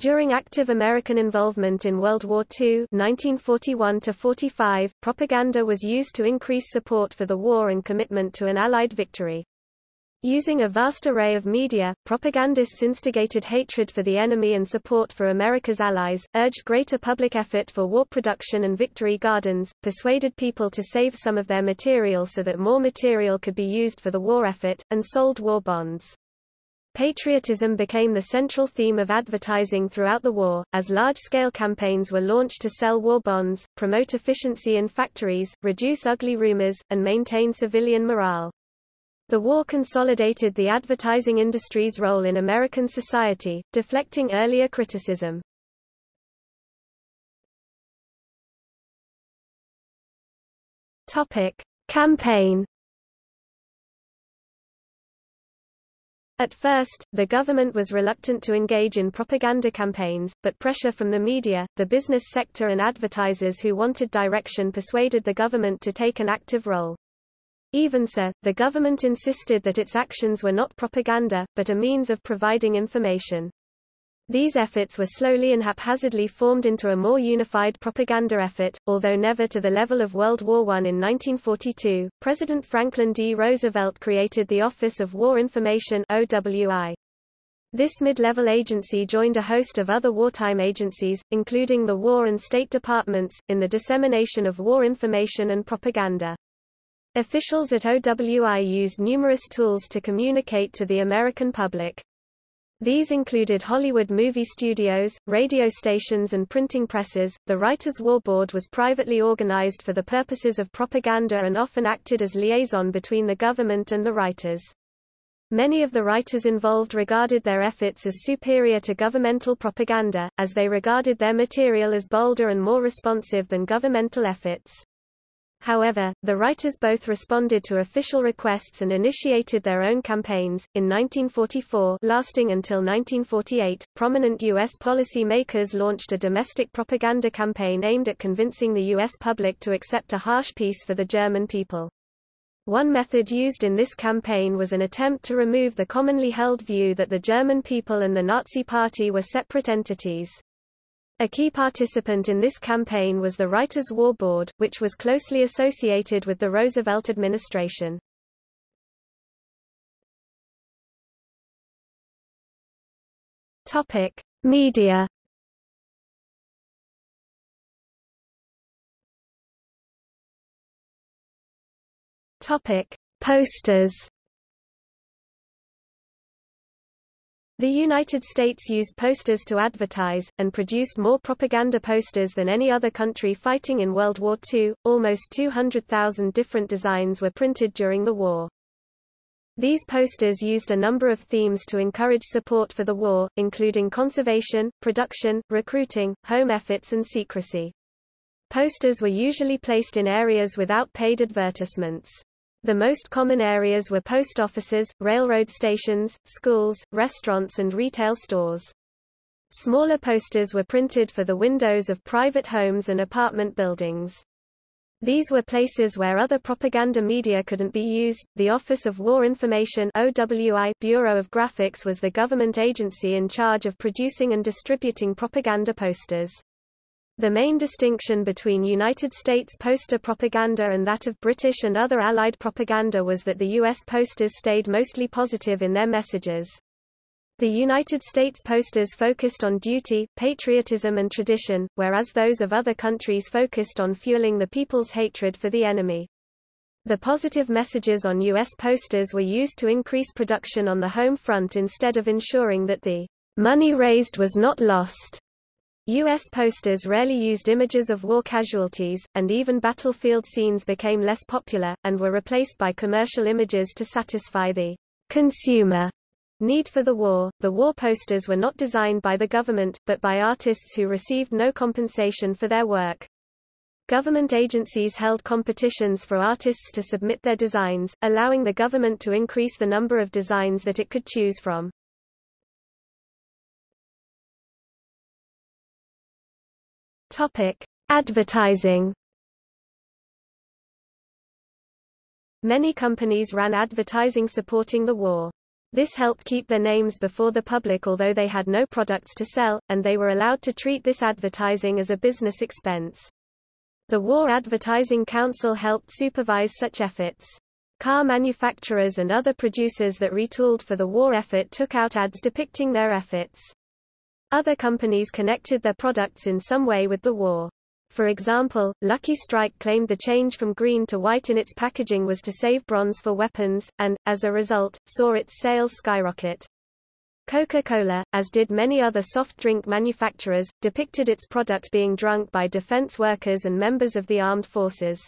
During active American involvement in World War II 1941 propaganda was used to increase support for the war and commitment to an Allied victory. Using a vast array of media, propagandists instigated hatred for the enemy and support for America's allies, urged greater public effort for war production and victory gardens, persuaded people to save some of their material so that more material could be used for the war effort, and sold war bonds. Patriotism became the central theme of advertising throughout the war, as large-scale campaigns were launched to sell war bonds, promote efficiency in factories, reduce ugly rumors, and maintain civilian morale. The war consolidated the advertising industry's role in American society, deflecting earlier criticism. Topic: Campaign At first, the government was reluctant to engage in propaganda campaigns, but pressure from the media, the business sector and advertisers who wanted direction persuaded the government to take an active role. Even so, the government insisted that its actions were not propaganda, but a means of providing information. These efforts were slowly and haphazardly formed into a more unified propaganda effort, although never to the level of World War I. In 1942, President Franklin D. Roosevelt created the Office of War Information OWI. This mid-level agency joined a host of other wartime agencies, including the War and State Departments, in the dissemination of war information and propaganda. Officials at OWI used numerous tools to communicate to the American public. These included Hollywood movie studios, radio stations and printing presses. The Writers' War Board was privately organized for the purposes of propaganda and often acted as liaison between the government and the writers. Many of the writers involved regarded their efforts as superior to governmental propaganda, as they regarded their material as bolder and more responsive than governmental efforts. However, the writers both responded to official requests and initiated their own campaigns. In 1944, lasting until 1948, prominent U.S. policy makers launched a domestic propaganda campaign aimed at convincing the U.S. public to accept a harsh peace for the German people. One method used in this campaign was an attempt to remove the commonly held view that the German people and the Nazi Party were separate entities. A key participant in this campaign was the Writers' War Board, which was closely associated with the Roosevelt administration. Topic: Media. Topic: Posters. The United States used posters to advertise, and produced more propaganda posters than any other country fighting in World War II. Almost 200,000 different designs were printed during the war. These posters used a number of themes to encourage support for the war, including conservation, production, recruiting, home efforts and secrecy. Posters were usually placed in areas without paid advertisements. The most common areas were post offices, railroad stations, schools, restaurants and retail stores. Smaller posters were printed for the windows of private homes and apartment buildings. These were places where other propaganda media couldn't be used. The Office of War Information OWI Bureau of Graphics was the government agency in charge of producing and distributing propaganda posters. The main distinction between United States poster propaganda and that of British and other Allied propaganda was that the U.S. posters stayed mostly positive in their messages. The United States posters focused on duty, patriotism and tradition, whereas those of other countries focused on fueling the people's hatred for the enemy. The positive messages on U.S. posters were used to increase production on the home front instead of ensuring that the money raised was not lost. U.S. posters rarely used images of war casualties, and even battlefield scenes became less popular, and were replaced by commercial images to satisfy the consumer need for the war. The war posters were not designed by the government, but by artists who received no compensation for their work. Government agencies held competitions for artists to submit their designs, allowing the government to increase the number of designs that it could choose from. Topic: Advertising. Many companies ran advertising supporting the war. This helped keep their names before the public although they had no products to sell, and they were allowed to treat this advertising as a business expense. The War Advertising Council helped supervise such efforts. Car manufacturers and other producers that retooled for the war effort took out ads depicting their efforts. Other companies connected their products in some way with the war. For example, Lucky Strike claimed the change from green to white in its packaging was to save bronze for weapons, and, as a result, saw its sales skyrocket. Coca-Cola, as did many other soft drink manufacturers, depicted its product being drunk by defense workers and members of the armed forces.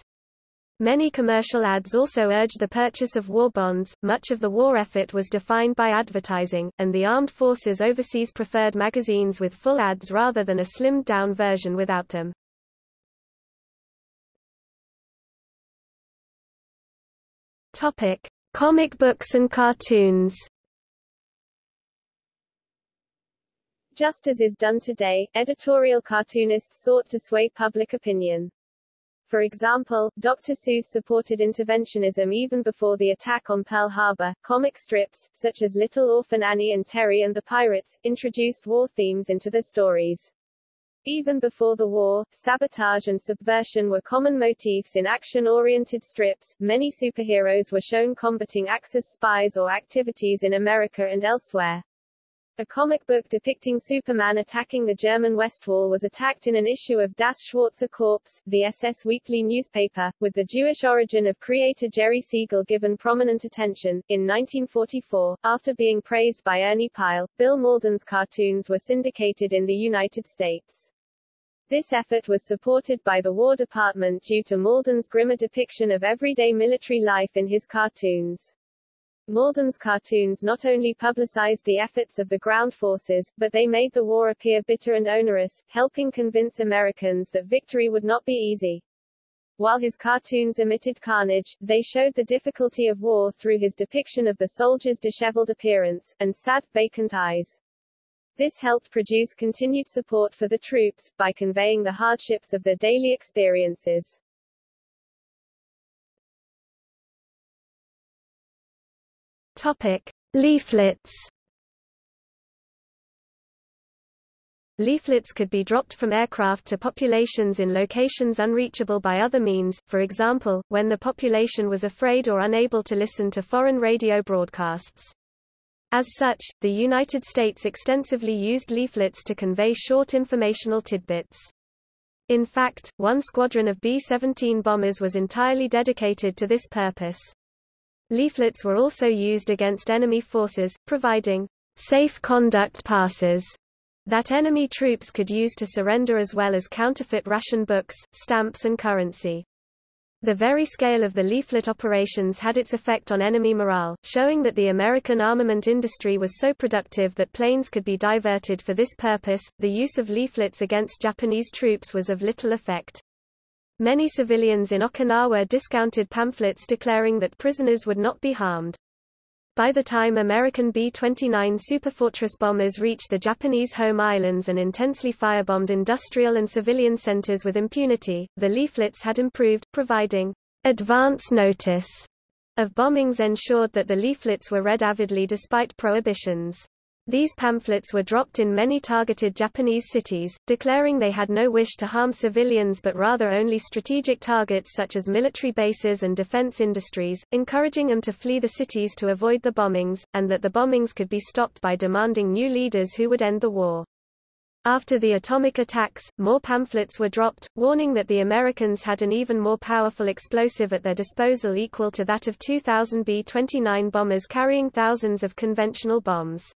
Many commercial ads also urged the purchase of war bonds. Much of the war effort was defined by advertising, and the armed forces overseas preferred magazines with full ads rather than a slimmed down version without them. Topic: Comic books and cartoons. Just as is done today, editorial cartoonists sought to sway public opinion. For example, Dr. Seuss supported interventionism even before the attack on Pearl Harbor. Comic strips, such as Little Orphan Annie and Terry and the Pirates, introduced war themes into their stories. Even before the war, sabotage and subversion were common motifs in action-oriented strips. Many superheroes were shown combating Axis spies or activities in America and elsewhere. A comic book depicting Superman attacking the German West Wall was attacked in an issue of Das Schwarze Korps, the SS weekly newspaper, with the Jewish origin of creator Jerry Siegel given prominent attention. In 1944, after being praised by Ernie Pyle, Bill Mauldin's cartoons were syndicated in the United States. This effort was supported by the War Department due to Mauldin's grimmer depiction of everyday military life in his cartoons. Mauldin's cartoons not only publicized the efforts of the ground forces, but they made the war appear bitter and onerous, helping convince Americans that victory would not be easy. While his cartoons omitted carnage, they showed the difficulty of war through his depiction of the soldiers' disheveled appearance, and sad, vacant eyes. This helped produce continued support for the troops, by conveying the hardships of their daily experiences. Topic. Leaflets Leaflets could be dropped from aircraft to populations in locations unreachable by other means, for example, when the population was afraid or unable to listen to foreign radio broadcasts. As such, the United States extensively used leaflets to convey short informational tidbits. In fact, one squadron of B-17 bombers was entirely dedicated to this purpose. Leaflets were also used against enemy forces, providing safe conduct passes that enemy troops could use to surrender as well as counterfeit ration books, stamps and currency. The very scale of the leaflet operations had its effect on enemy morale, showing that the American armament industry was so productive that planes could be diverted for this purpose. The use of leaflets against Japanese troops was of little effect. Many civilians in Okinawa discounted pamphlets declaring that prisoners would not be harmed. By the time American B-29 Superfortress bombers reached the Japanese home islands and intensely firebombed industrial and civilian centers with impunity, the leaflets had improved, providing advance notice of bombings ensured that the leaflets were read avidly despite prohibitions. These pamphlets were dropped in many targeted Japanese cities, declaring they had no wish to harm civilians but rather only strategic targets such as military bases and defense industries, encouraging them to flee the cities to avoid the bombings, and that the bombings could be stopped by demanding new leaders who would end the war. After the atomic attacks, more pamphlets were dropped, warning that the Americans had an even more powerful explosive at their disposal equal to that of 2,000 B-29 bombers carrying thousands of conventional bombs.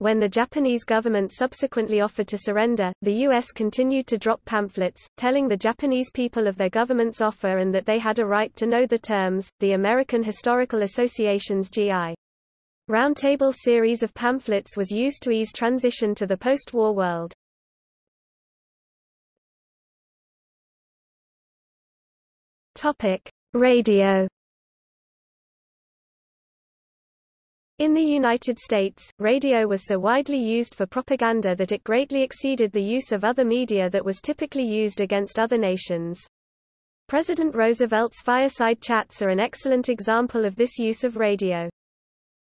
When the Japanese government subsequently offered to surrender, the U.S. continued to drop pamphlets, telling the Japanese people of their government's offer and that they had a right to know the terms. The American Historical Association's G.I. Roundtable series of pamphlets was used to ease transition to the post-war world. Topic: Radio In the United States, radio was so widely used for propaganda that it greatly exceeded the use of other media that was typically used against other nations. President Roosevelt's fireside chats are an excellent example of this use of radio.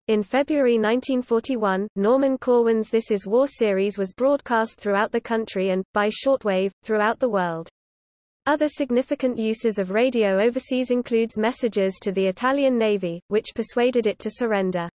In February 1941, Norman Corwin's This Is War series was broadcast throughout the country and, by shortwave, throughout the world. Other significant uses of radio overseas includes messages to the Italian Navy, which persuaded it to surrender.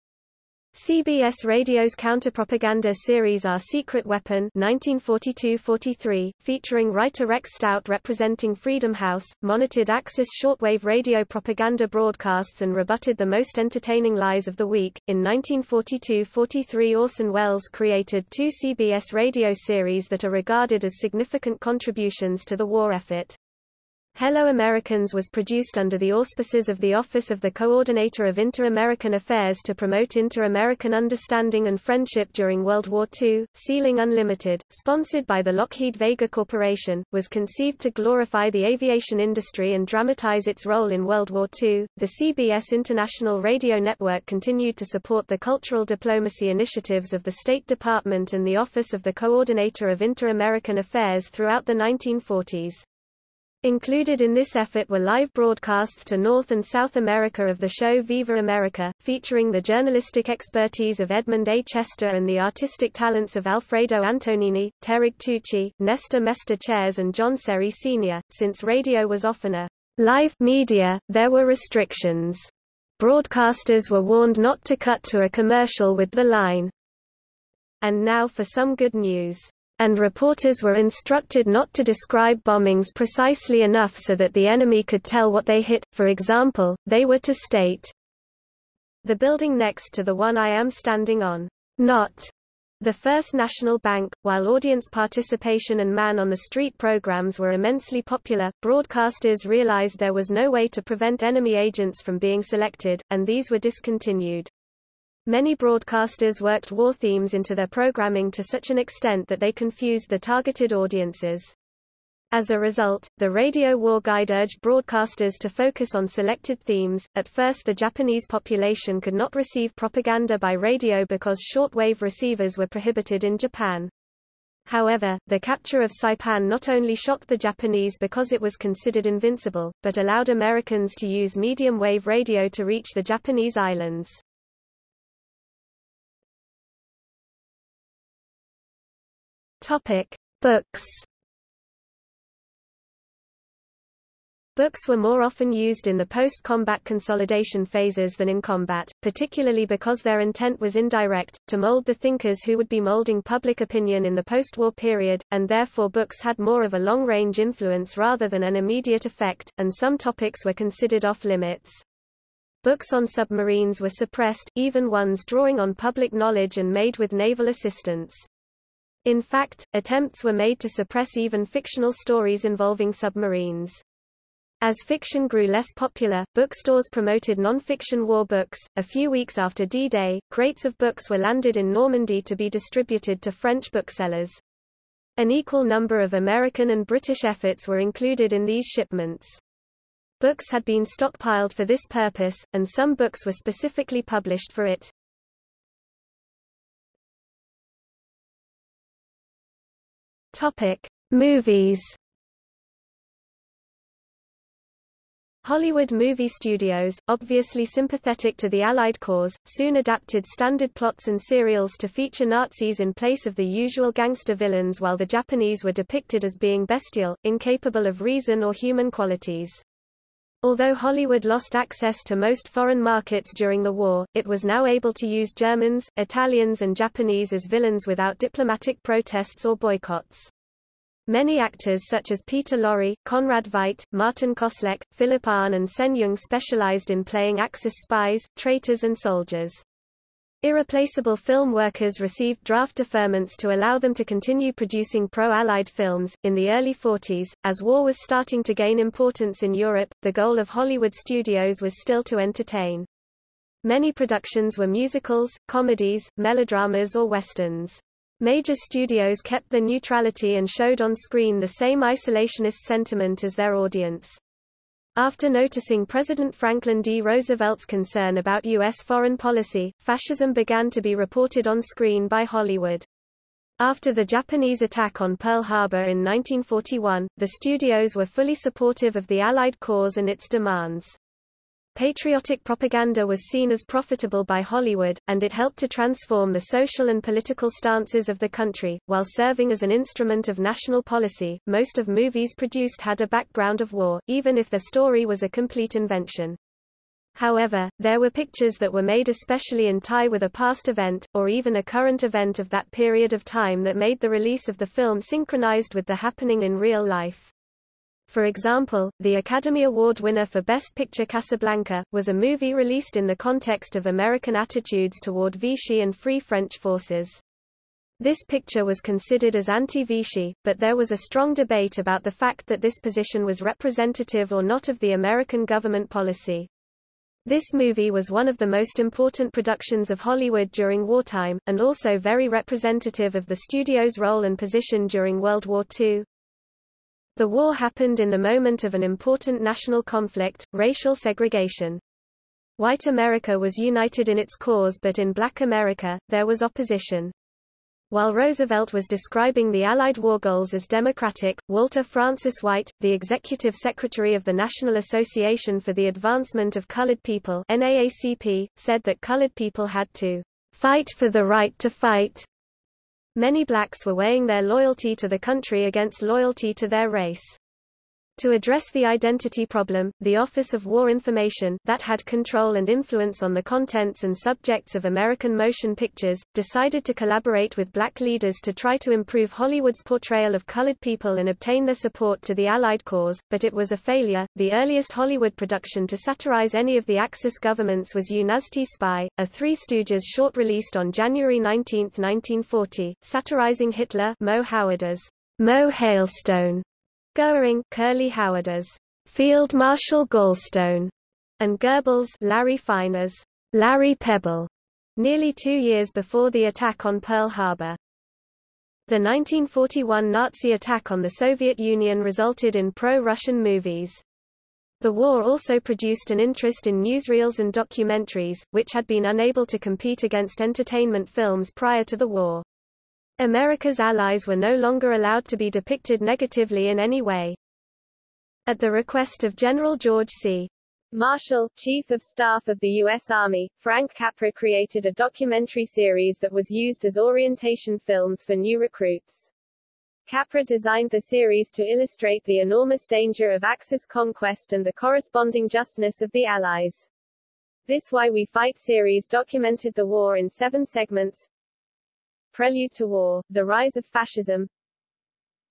CBS Radio's counterpropaganda series Our Secret Weapon 1942-43, featuring writer Rex Stout representing Freedom House, monitored Axis shortwave radio propaganda broadcasts and rebutted the most entertaining lies of the week. In 1942-43 Orson Welles created two CBS radio series that are regarded as significant contributions to the war effort. Hello Americans was produced under the auspices of the Office of the Coordinator of Inter-American Affairs to promote inter-American understanding and friendship during World War II. Ceiling Unlimited, sponsored by the Lockheed Vega Corporation, was conceived to glorify the aviation industry and dramatize its role in World War II. The CBS International Radio Network continued to support the cultural diplomacy initiatives of the State Department and the Office of the Coordinator of Inter-American Affairs throughout the 1940s. Included in this effort were live broadcasts to North and South America of the show Viva America, featuring the journalistic expertise of Edmund A. Chester and the artistic talents of Alfredo Antonini, Terig Tucci, Nestor Mesta Chayres and John Serry Sr. Since radio was often a live media, there were restrictions. Broadcasters were warned not to cut to a commercial with the line. And now for some good news and reporters were instructed not to describe bombings precisely enough so that the enemy could tell what they hit, for example, they were to state, The building next to the one I am standing on. Not the First National Bank, while audience participation and man-on-the-street programs were immensely popular, broadcasters realized there was no way to prevent enemy agents from being selected, and these were discontinued. Many broadcasters worked war themes into their programming to such an extent that they confused the targeted audiences. As a result, the Radio War Guide urged broadcasters to focus on selected themes. At first, the Japanese population could not receive propaganda by radio because shortwave receivers were prohibited in Japan. However, the capture of Saipan not only shocked the Japanese because it was considered invincible, but allowed Americans to use medium wave radio to reach the Japanese islands. Topic: Books. Books were more often used in the post-combat consolidation phases than in combat, particularly because their intent was indirect, to mold the thinkers who would be molding public opinion in the post-war period, and therefore books had more of a long-range influence rather than an immediate effect, and some topics were considered off-limits. Books on submarines were suppressed, even ones drawing on public knowledge and made with naval assistance. In fact, attempts were made to suppress even fictional stories involving submarines. As fiction grew less popular, bookstores promoted non-fiction war books. A few weeks after D-Day, crates of books were landed in Normandy to be distributed to French booksellers. An equal number of American and British efforts were included in these shipments. Books had been stockpiled for this purpose, and some books were specifically published for it. Topic: Movies. Hollywood movie studios, obviously sympathetic to the Allied cause, soon adapted standard plots and serials to feature Nazis in place of the usual gangster villains while the Japanese were depicted as being bestial, incapable of reason or human qualities. Although Hollywood lost access to most foreign markets during the war, it was now able to use Germans, Italians and Japanese as villains without diplomatic protests or boycotts. Many actors such as Peter Lorre, Conrad Veidt, Martin Kosleck, Philip Ahn and Sen Yung specialized in playing Axis spies, traitors and soldiers. Irreplaceable film workers received draft deferments to allow them to continue producing pro-Allied films. In the early 40s, as war was starting to gain importance in Europe, the goal of Hollywood studios was still to entertain. Many productions were musicals, comedies, melodramas or westerns. Major studios kept their neutrality and showed on screen the same isolationist sentiment as their audience. After noticing President Franklin D. Roosevelt's concern about U.S. foreign policy, fascism began to be reported on screen by Hollywood. After the Japanese attack on Pearl Harbor in 1941, the studios were fully supportive of the Allied cause and its demands. Patriotic propaganda was seen as profitable by Hollywood, and it helped to transform the social and political stances of the country. While serving as an instrument of national policy, most of movies produced had a background of war, even if their story was a complete invention. However, there were pictures that were made especially in tie with a past event, or even a current event of that period of time that made the release of the film synchronized with the happening in real life. For example, the Academy Award winner for Best Picture Casablanca, was a movie released in the context of American attitudes toward Vichy and Free French forces. This picture was considered as anti-Vichy, but there was a strong debate about the fact that this position was representative or not of the American government policy. This movie was one of the most important productions of Hollywood during wartime, and also very representative of the studio's role and position during World War II. The war happened in the moment of an important national conflict, racial segregation. White America was united in its cause but in black America, there was opposition. While Roosevelt was describing the Allied war goals as democratic, Walter Francis White, the executive secretary of the National Association for the Advancement of Colored People NAACP, said that colored people had to fight for the right to fight. Many blacks were weighing their loyalty to the country against loyalty to their race. To address the identity problem, the Office of War Information, that had control and influence on the contents and subjects of American motion pictures, decided to collaborate with black leaders to try to improve Hollywood's portrayal of colored people and obtain their support to the Allied cause, but it was a failure. The earliest Hollywood production to satirize any of the Axis governments was You Nazty Spy, a Three Stooges short released on January 19, 1940, satirizing Hitler Mo Howard as Moe Hailstone Goering Curly Howard as Field Marshal Gallstone, and Goebbels Larry Fine Larry Pebble, nearly two years before the attack on Pearl Harbor. The 1941 Nazi attack on the Soviet Union resulted in pro-Russian movies. The war also produced an interest in newsreels and documentaries, which had been unable to compete against entertainment films prior to the war. America's allies were no longer allowed to be depicted negatively in any way. At the request of General George C. Marshall, Chief of Staff of the U.S. Army, Frank Capra created a documentary series that was used as orientation films for new recruits. Capra designed the series to illustrate the enormous danger of Axis conquest and the corresponding justness of the Allies. This Why We Fight series documented the war in seven segments, Prelude to War, The Rise of Fascism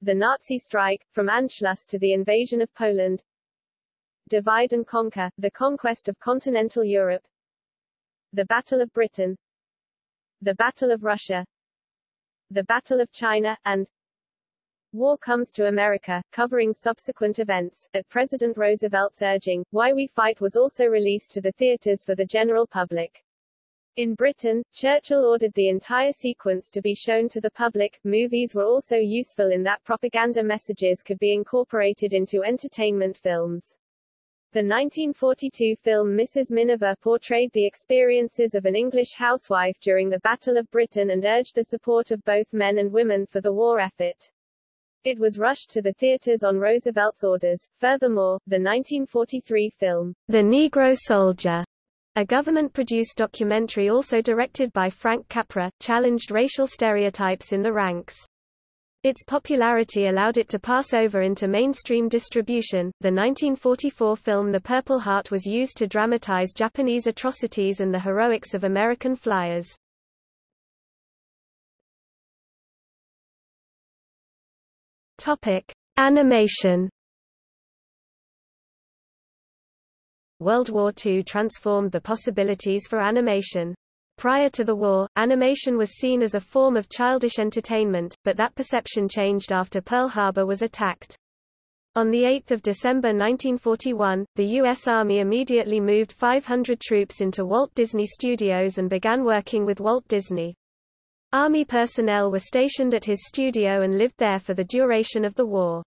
The Nazi Strike, From Anschluss to the Invasion of Poland Divide and Conquer, The Conquest of Continental Europe The Battle of Britain The Battle of Russia The Battle of China, and War Comes to America, covering subsequent events. At President Roosevelt's urging, Why We Fight was also released to the theaters for the general public. In Britain, Churchill ordered the entire sequence to be shown to the public. Movies were also useful in that propaganda messages could be incorporated into entertainment films. The 1942 film Mrs. Miniver portrayed the experiences of an English housewife during the Battle of Britain and urged the support of both men and women for the war effort. It was rushed to the theaters on Roosevelt's orders. Furthermore, the 1943 film, The Negro Soldier, a government-produced documentary also directed by Frank Capra, challenged racial stereotypes in the ranks. Its popularity allowed it to pass over into mainstream distribution. The 1944 film The Purple Heart was used to dramatize Japanese atrocities and the heroics of American flyers. Topic: Animation World War II transformed the possibilities for animation. Prior to the war, animation was seen as a form of childish entertainment, but that perception changed after Pearl Harbor was attacked. On 8 December 1941, the U.S. Army immediately moved 500 troops into Walt Disney Studios and began working with Walt Disney. Army personnel were stationed at his studio and lived there for the duration of the war.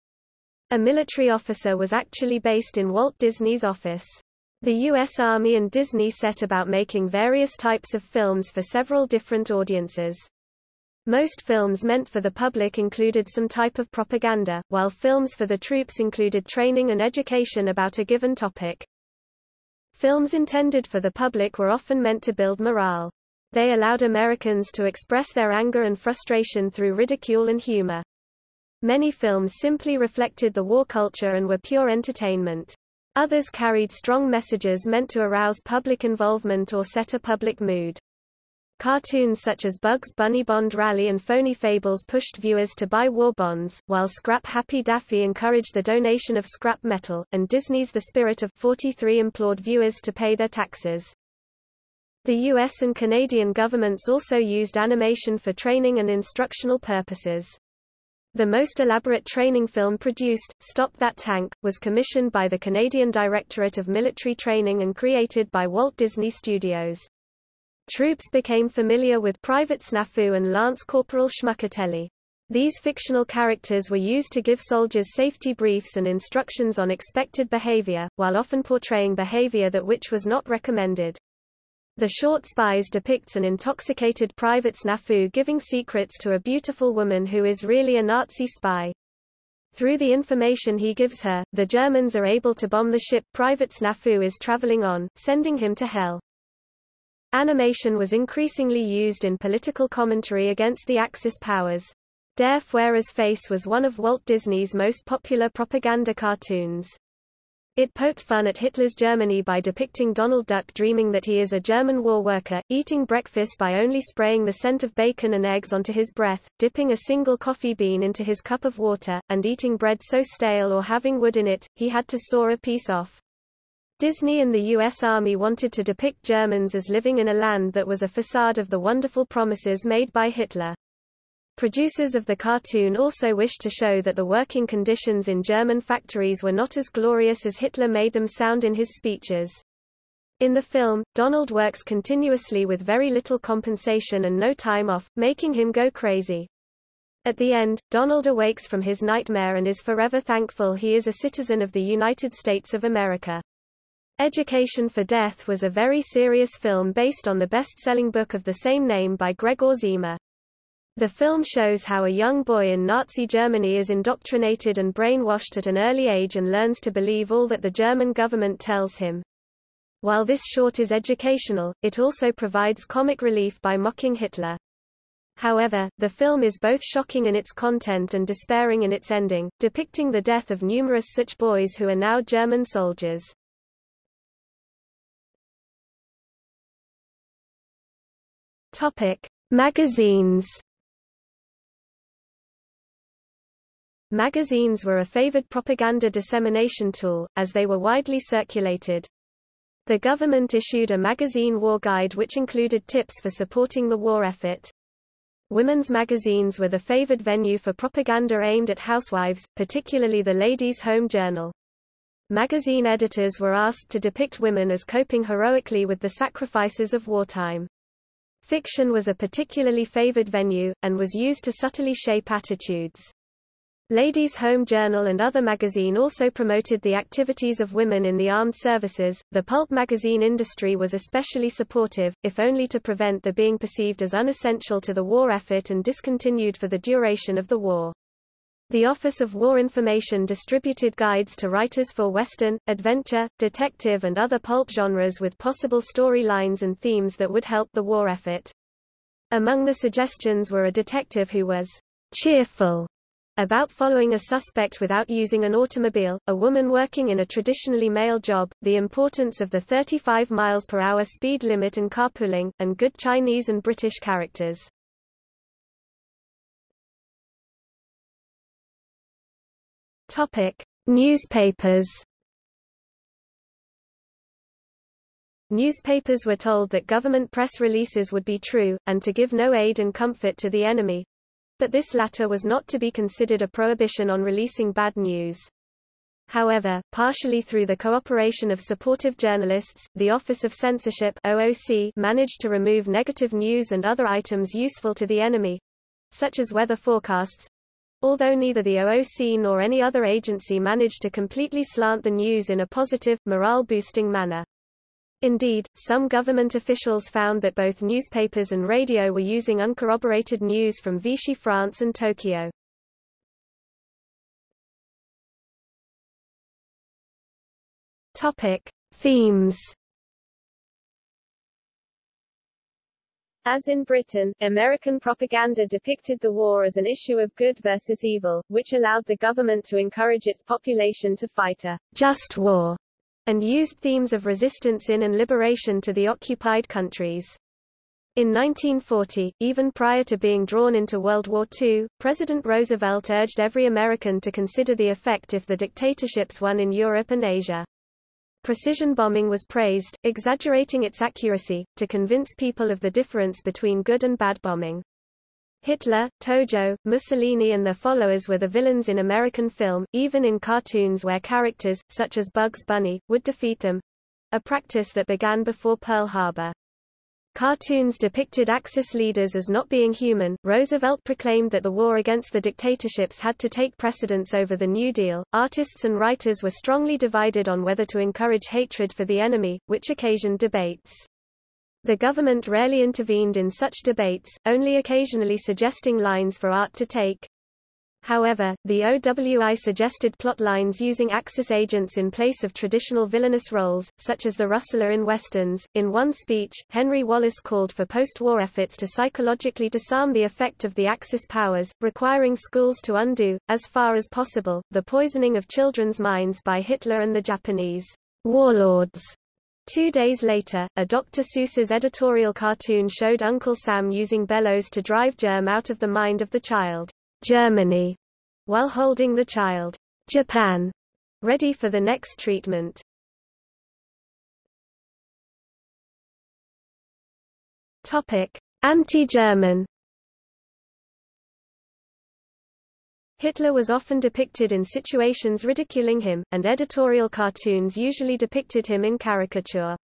A military officer was actually based in Walt Disney's office. The U.S. Army and Disney set about making various types of films for several different audiences. Most films meant for the public included some type of propaganda, while films for the troops included training and education about a given topic. Films intended for the public were often meant to build morale. They allowed Americans to express their anger and frustration through ridicule and humor. Many films simply reflected the war culture and were pure entertainment. Others carried strong messages meant to arouse public involvement or set a public mood. Cartoons such as Bugs Bunny Bond Rally and Phony Fables pushed viewers to buy war bonds, while Scrap Happy Daffy encouraged the donation of scrap metal, and Disney's The Spirit of 43 implored viewers to pay their taxes. The US and Canadian governments also used animation for training and instructional purposes. The most elaborate training film produced, Stop That Tank, was commissioned by the Canadian Directorate of Military Training and created by Walt Disney Studios. Troops became familiar with Private Snafu and Lance Corporal Schmuckatelli. These fictional characters were used to give soldiers safety briefs and instructions on expected behavior, while often portraying behavior that which was not recommended. The short Spies depicts an intoxicated Private Snafu giving secrets to a beautiful woman who is really a Nazi spy. Through the information he gives her, the Germans are able to bomb the ship Private Snafu is traveling on, sending him to hell. Animation was increasingly used in political commentary against the Axis powers. Der Fuhrer's face was one of Walt Disney's most popular propaganda cartoons. It poked fun at Hitler's Germany by depicting Donald Duck dreaming that he is a German war worker, eating breakfast by only spraying the scent of bacon and eggs onto his breath, dipping a single coffee bean into his cup of water, and eating bread so stale or having wood in it, he had to saw a piece off. Disney and the U.S. Army wanted to depict Germans as living in a land that was a facade of the wonderful promises made by Hitler. Producers of the cartoon also wished to show that the working conditions in German factories were not as glorious as Hitler made them sound in his speeches. In the film, Donald works continuously with very little compensation and no time off, making him go crazy. At the end, Donald awakes from his nightmare and is forever thankful he is a citizen of the United States of America. Education for Death was a very serious film based on the best-selling book of the same name by Gregor Ziemer. The film shows how a young boy in Nazi Germany is indoctrinated and brainwashed at an early age and learns to believe all that the German government tells him. While this short is educational, it also provides comic relief by mocking Hitler. However, the film is both shocking in its content and despairing in its ending, depicting the death of numerous such boys who are now German soldiers. Topic: Magazines. Magazines were a favored propaganda dissemination tool, as they were widely circulated. The government issued a magazine war guide which included tips for supporting the war effort. Women's magazines were the favored venue for propaganda aimed at housewives, particularly the Ladies' Home Journal. Magazine editors were asked to depict women as coping heroically with the sacrifices of wartime. Fiction was a particularly favored venue, and was used to subtly shape attitudes. Ladies' Home Journal and other magazine also promoted the activities of women in the armed services. The pulp magazine industry was especially supportive, if only to prevent the being perceived as unessential to the war effort and discontinued for the duration of the war. The Office of War Information distributed guides to writers for Western, adventure, detective and other pulp genres with possible storylines and themes that would help the war effort. Among the suggestions were a detective who was cheerful about following a suspect without using an automobile, a woman working in a traditionally male job, the importance of the 35 miles per hour speed limit and carpooling, and good Chinese and British characters. Topic: Newspapers. Newspapers were told that government press releases would be true, and to give no aid and comfort to the enemy. But this latter was not to be considered a prohibition on releasing bad news. However, partially through the cooperation of supportive journalists, the Office of Censorship OOC managed to remove negative news and other items useful to the enemy, such as weather forecasts, although neither the OOC nor any other agency managed to completely slant the news in a positive, morale-boosting manner. Indeed, some government officials found that both newspapers and radio were using uncorroborated news from Vichy France and Tokyo. Topic. Themes As in Britain, American propaganda depicted the war as an issue of good versus evil, which allowed the government to encourage its population to fight a just war and used themes of resistance in and liberation to the occupied countries. In 1940, even prior to being drawn into World War II, President Roosevelt urged every American to consider the effect if the dictatorships won in Europe and Asia. Precision bombing was praised, exaggerating its accuracy, to convince people of the difference between good and bad bombing. Hitler, Tojo, Mussolini and their followers were the villains in American film, even in cartoons where characters, such as Bugs Bunny, would defeat them—a practice that began before Pearl Harbor. Cartoons depicted Axis leaders as not being human. Roosevelt proclaimed that the war against the dictatorships had to take precedence over the New Deal. Artists and writers were strongly divided on whether to encourage hatred for the enemy, which occasioned debates. The government rarely intervened in such debates, only occasionally suggesting lines for art to take. However, the OWI suggested plot lines using Axis agents in place of traditional villainous roles, such as the rustler in westerns. In one speech, Henry Wallace called for post-war efforts to psychologically disarm the effect of the Axis powers, requiring schools to undo, as far as possible, the poisoning of children's minds by Hitler and the Japanese warlords. Two days later, a Dr. Seuss's editorial cartoon showed Uncle Sam using bellows to drive germ out of the mind of the child. Germany, while holding the child, Japan, ready for the next treatment. Topic: Anti-German. Hitler was often depicted in situations ridiculing him, and editorial cartoons usually depicted him in caricature.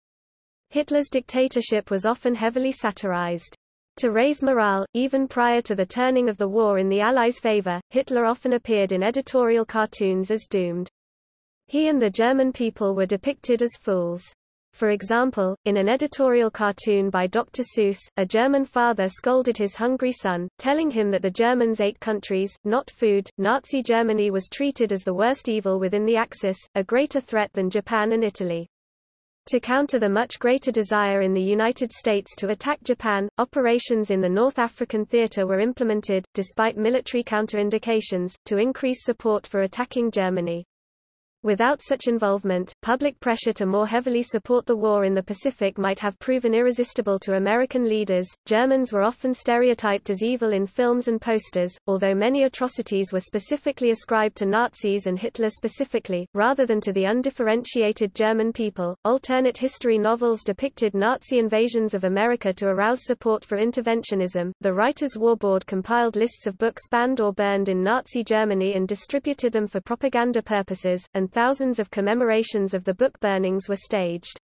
Hitler's dictatorship was often heavily satirized. To raise morale, even prior to the turning of the war in the Allies' favor, Hitler often appeared in editorial cartoons as doomed. He and the German people were depicted as fools. For example, in an editorial cartoon by Dr. Seuss, a German father scolded his hungry son, telling him that the Germans ate countries, not food. Nazi Germany was treated as the worst evil within the Axis, a greater threat than Japan and Italy. To counter the much greater desire in the United States to attack Japan, operations in the North African theater were implemented, despite military counterindications, to increase support for attacking Germany. Without such involvement, public pressure to more heavily support the war in the Pacific might have proven irresistible to American leaders. Germans were often stereotyped as evil in films and posters, although many atrocities were specifically ascribed to Nazis and Hitler specifically, rather than to the undifferentiated German people. Alternate history novels depicted Nazi invasions of America to arouse support for interventionism. The Writers' War Board compiled lists of books banned or burned in Nazi Germany and distributed them for propaganda purposes, and thousands of commemorations of the book burnings were staged.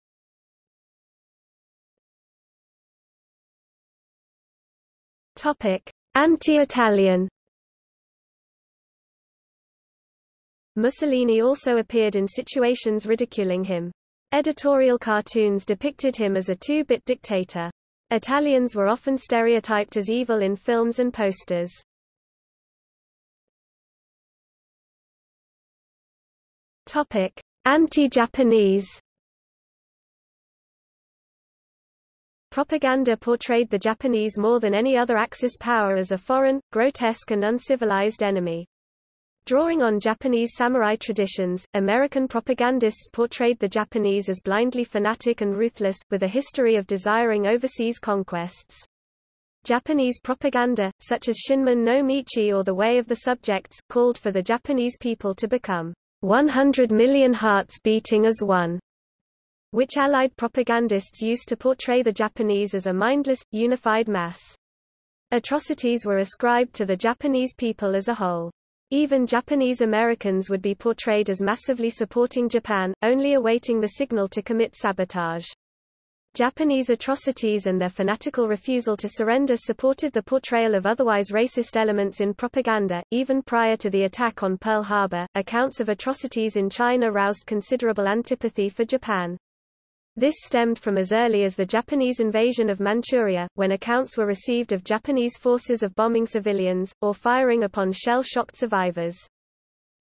Anti-Italian Mussolini also appeared in situations ridiculing him. Editorial cartoons depicted him as a two-bit dictator. Italians were often stereotyped as evil in films and posters. Anti-Japanese. Propaganda portrayed the Japanese more than any other Axis power as a foreign, grotesque and uncivilized enemy. Drawing on Japanese samurai traditions, American propagandists portrayed the Japanese as blindly fanatic and ruthless, with a history of desiring overseas conquests. Japanese propaganda, such as Shinmin no Michi or The Way of the Subjects, called for the Japanese people to become 100 million hearts beating as one, which Allied propagandists used to portray the Japanese as a mindless, unified mass. Atrocities were ascribed to the Japanese people as a whole. Even Japanese Americans would be portrayed as massively supporting Japan, only awaiting the signal to commit sabotage. Japanese atrocities and their fanatical refusal to surrender supported the portrayal of otherwise racist elements in propaganda. Even prior to the attack on Pearl Harbor, accounts of atrocities in China roused considerable antipathy for Japan. This stemmed from as early as the Japanese invasion of Manchuria, when accounts were received of Japanese forces of bombing civilians, or firing upon shell-shocked survivors.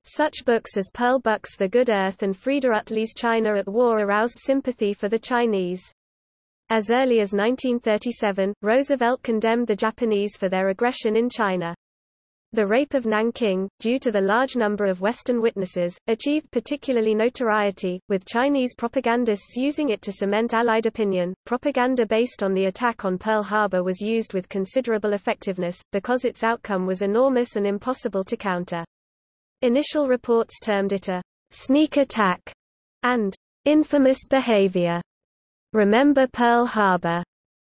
Such books as Pearl Buck's The Good Earth and Freda Utley's China at War aroused sympathy for the Chinese. As early as 1937, Roosevelt condemned the Japanese for their aggression in China. The rape of Nanking, due to the large number of Western witnesses, achieved particularly notoriety, with Chinese propagandists using it to cement Allied opinion. Propaganda based on the attack on Pearl Harbor was used with considerable effectiveness, because its outcome was enormous and impossible to counter. Initial reports termed it a sneak attack and infamous behavior. Remember Pearl Harbor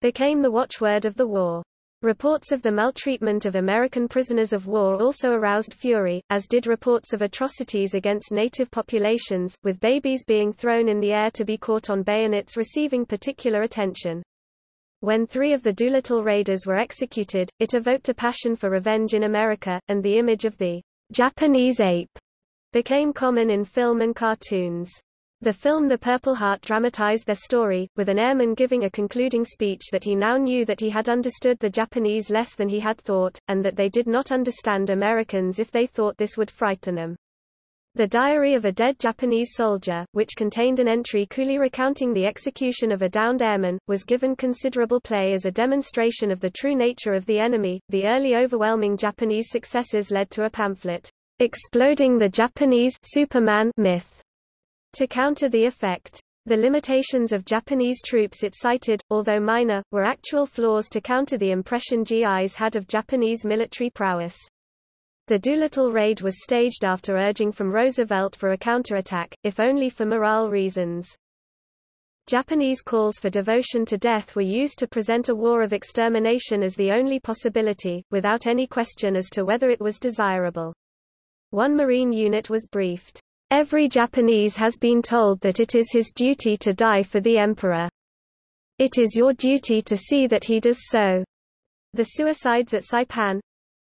became the watchword of the war. Reports of the maltreatment of American prisoners of war also aroused fury, as did reports of atrocities against native populations, with babies being thrown in the air to be caught on bayonets receiving particular attention. When three of the Doolittle raiders were executed, it evoked a passion for revenge in America, and the image of the Japanese ape became common in film and cartoons. The film The Purple Heart dramatized their story, with an airman giving a concluding speech that he now knew that he had understood the Japanese less than he had thought, and that they did not understand Americans if they thought this would frighten them. The Diary of a Dead Japanese Soldier, which contained an entry coolly recounting the execution of a downed airman, was given considerable play as a demonstration of the true nature of the enemy. The early overwhelming Japanese successes led to a pamphlet, Exploding the Japanese Superman myth to counter the effect. The limitations of Japanese troops it cited, although minor, were actual flaws to counter the impression GIs had of Japanese military prowess. The Doolittle raid was staged after urging from Roosevelt for a counterattack, if only for morale reasons. Japanese calls for devotion to death were used to present a war of extermination as the only possibility, without any question as to whether it was desirable. One Marine unit was briefed, Every Japanese has been told that it is his duty to die for the emperor. It is your duty to see that he does so. The suicides at Saipan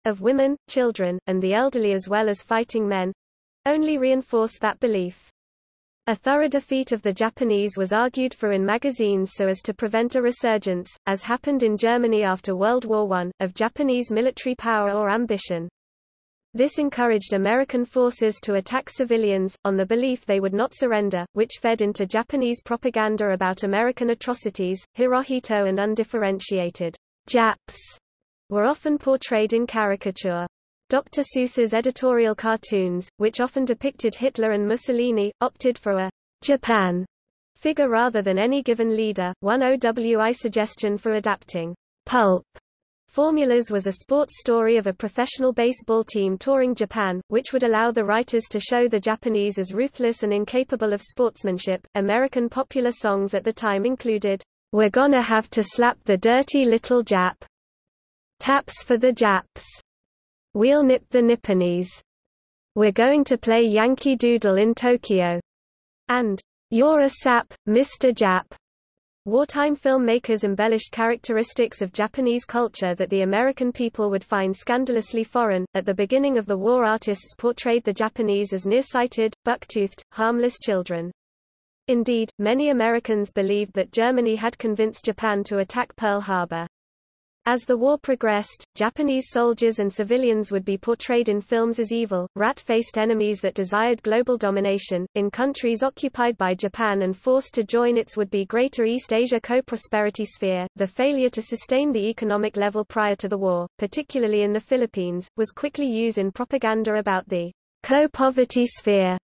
of women, children, and the elderly as well as fighting men only reinforce that belief. A thorough defeat of the Japanese was argued for in magazines so as to prevent a resurgence, as happened in Germany after World War I, of Japanese military power or ambition. This encouraged American forces to attack civilians, on the belief they would not surrender, which fed into Japanese propaganda about American atrocities. Hirohito and undifferentiated Japs were often portrayed in caricature. Dr. Seuss's editorial cartoons, which often depicted Hitler and Mussolini, opted for a Japan figure rather than any given leader. One OWI suggestion for adapting pulp Formulas was a sports story of a professional baseball team touring Japan, which would allow the writers to show the Japanese as ruthless and incapable of sportsmanship. American popular songs at the time included, We're Gonna Have to Slap the Dirty Little Jap, Taps for the Japs, We'll Nip the Nipponese, We're Going to Play Yankee Doodle in Tokyo, and You're a Sap, Mr. Jap. Wartime filmmakers embellished characteristics of Japanese culture that the American people would find scandalously foreign. At the beginning of the war, artists portrayed the Japanese as nearsighted, buck-toothed, harmless children. Indeed, many Americans believed that Germany had convinced Japan to attack Pearl Harbor. As the war progressed, Japanese soldiers and civilians would be portrayed in films as evil, rat-faced enemies that desired global domination. In countries occupied by Japan and forced to join its would-be Greater East Asia co-prosperity sphere, the failure to sustain the economic level prior to the war, particularly in the Philippines, was quickly used in propaganda about the co-poverty sphere.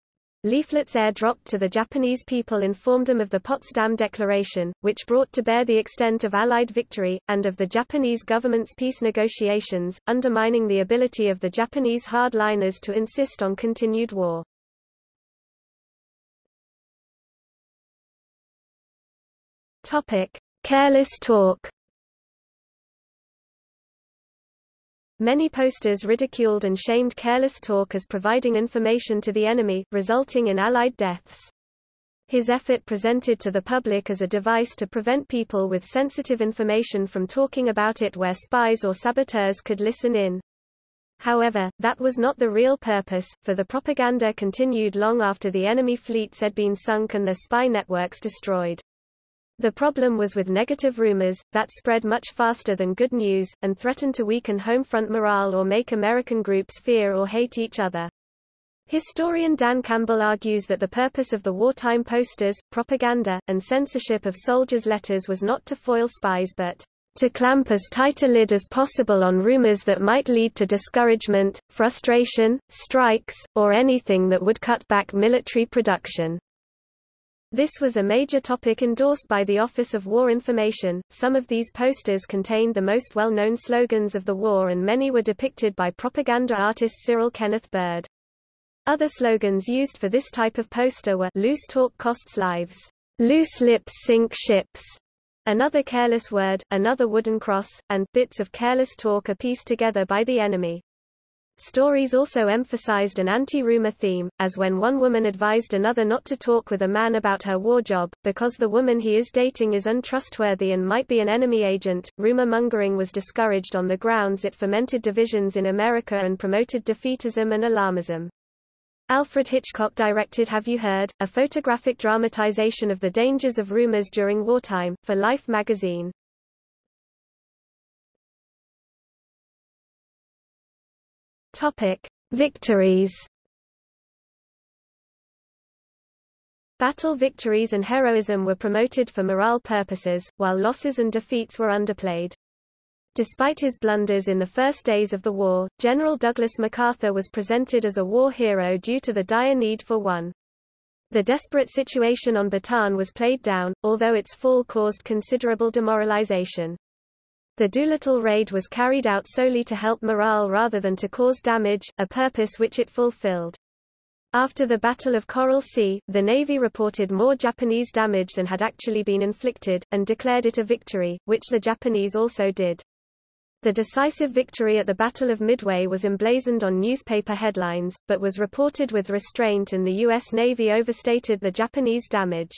Leaflets airdropped to the Japanese people informed them of the Potsdam Declaration, which brought to bear the extent of Allied victory, and of the Japanese government's peace negotiations, undermining the ability of the Japanese hardliners to insist on continued war. Topic. Careless talk Many posters ridiculed and shamed careless talk as providing information to the enemy, resulting in Allied deaths. His effort presented to the public as a device to prevent people with sensitive information from talking about it where spies or saboteurs could listen in. However, that was not the real purpose, for the propaganda continued long after the enemy fleets had been sunk and their spy networks destroyed. The problem was with negative rumors, that spread much faster than good news, and threatened to weaken home front morale or make American groups fear or hate each other. Historian D'Ann Campbell argues that the purpose of the wartime posters, propaganda, and censorship of soldiers' letters was not to foil spies but to clamp as tight a lid as possible on rumors that might lead to discouragement, frustration, strikes, or anything that would cut back military production. This was a major topic endorsed by the Office of War Information. Some of these posters contained the most well-known slogans of the war and many were depicted by propaganda artist Cyril Kenneth Bird. Other slogans used for this type of poster were loose talk costs lives, loose lips sink ships, another careless word, another wooden cross, and bits of careless talk are pieced together by the enemy. Stories also emphasized an anti-rumor theme, as when one woman advised another not to talk with a man about her war job, because the woman he is dating is untrustworthy and might be an enemy agent. Rumor mongering was discouraged on the grounds it fomented divisions in America and promoted defeatism and alarmism. Alfred Hitchcock directed Have You Heard, a photographic dramatization of the dangers of rumors during wartime, for Life magazine. Topic. Victories Battle victories and heroism were promoted for morale purposes, while losses and defeats were underplayed. Despite his blunders in the first days of the war, General Douglas MacArthur was presented as a war hero due to the dire need for one. The desperate situation on Bataan was played down, although its fall caused considerable demoralization. The Doolittle raid was carried out solely to help morale rather than to cause damage, a purpose which it fulfilled. After the Battle of Coral Sea, the Navy reported more Japanese damage than had actually been inflicted, and declared it a victory, which the Japanese also did. The decisive victory at the Battle of Midway was emblazoned on newspaper headlines, but was reported with restraint and the U.S. Navy overstated the Japanese damage.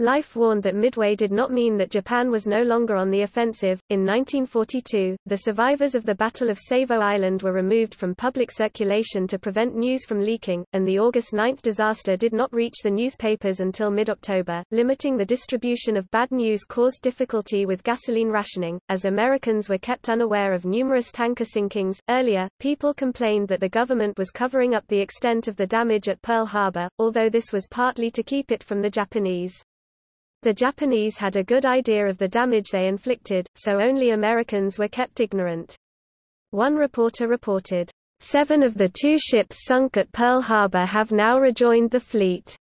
Life warned that Midway did not mean that Japan was no longer on the offensive. In 1942, the survivors of the Battle of Savo Island were removed from public circulation to prevent news from leaking, and the August 9 disaster did not reach the newspapers until mid-October. Limiting the distribution of bad news caused difficulty with gasoline rationing, as Americans were kept unaware of numerous tanker sinkings. Earlier, people complained that the government was covering up the extent of the damage at Pearl Harbor, although this was partly to keep it from the Japanese. The Japanese had a good idea of the damage they inflicted, so only Americans were kept ignorant. One reporter reported, Seven of the two ships sunk at Pearl Harbor have now rejoined the fleet.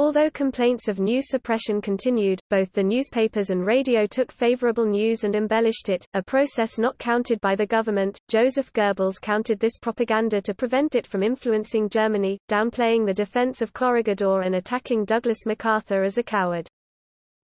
Although complaints of news suppression continued, both the newspapers and radio took favorable news and embellished it, a process not counted by the government. Joseph Goebbels counted this propaganda to prevent it from influencing Germany, downplaying the defense of Corregidor and attacking Douglas MacArthur as a coward.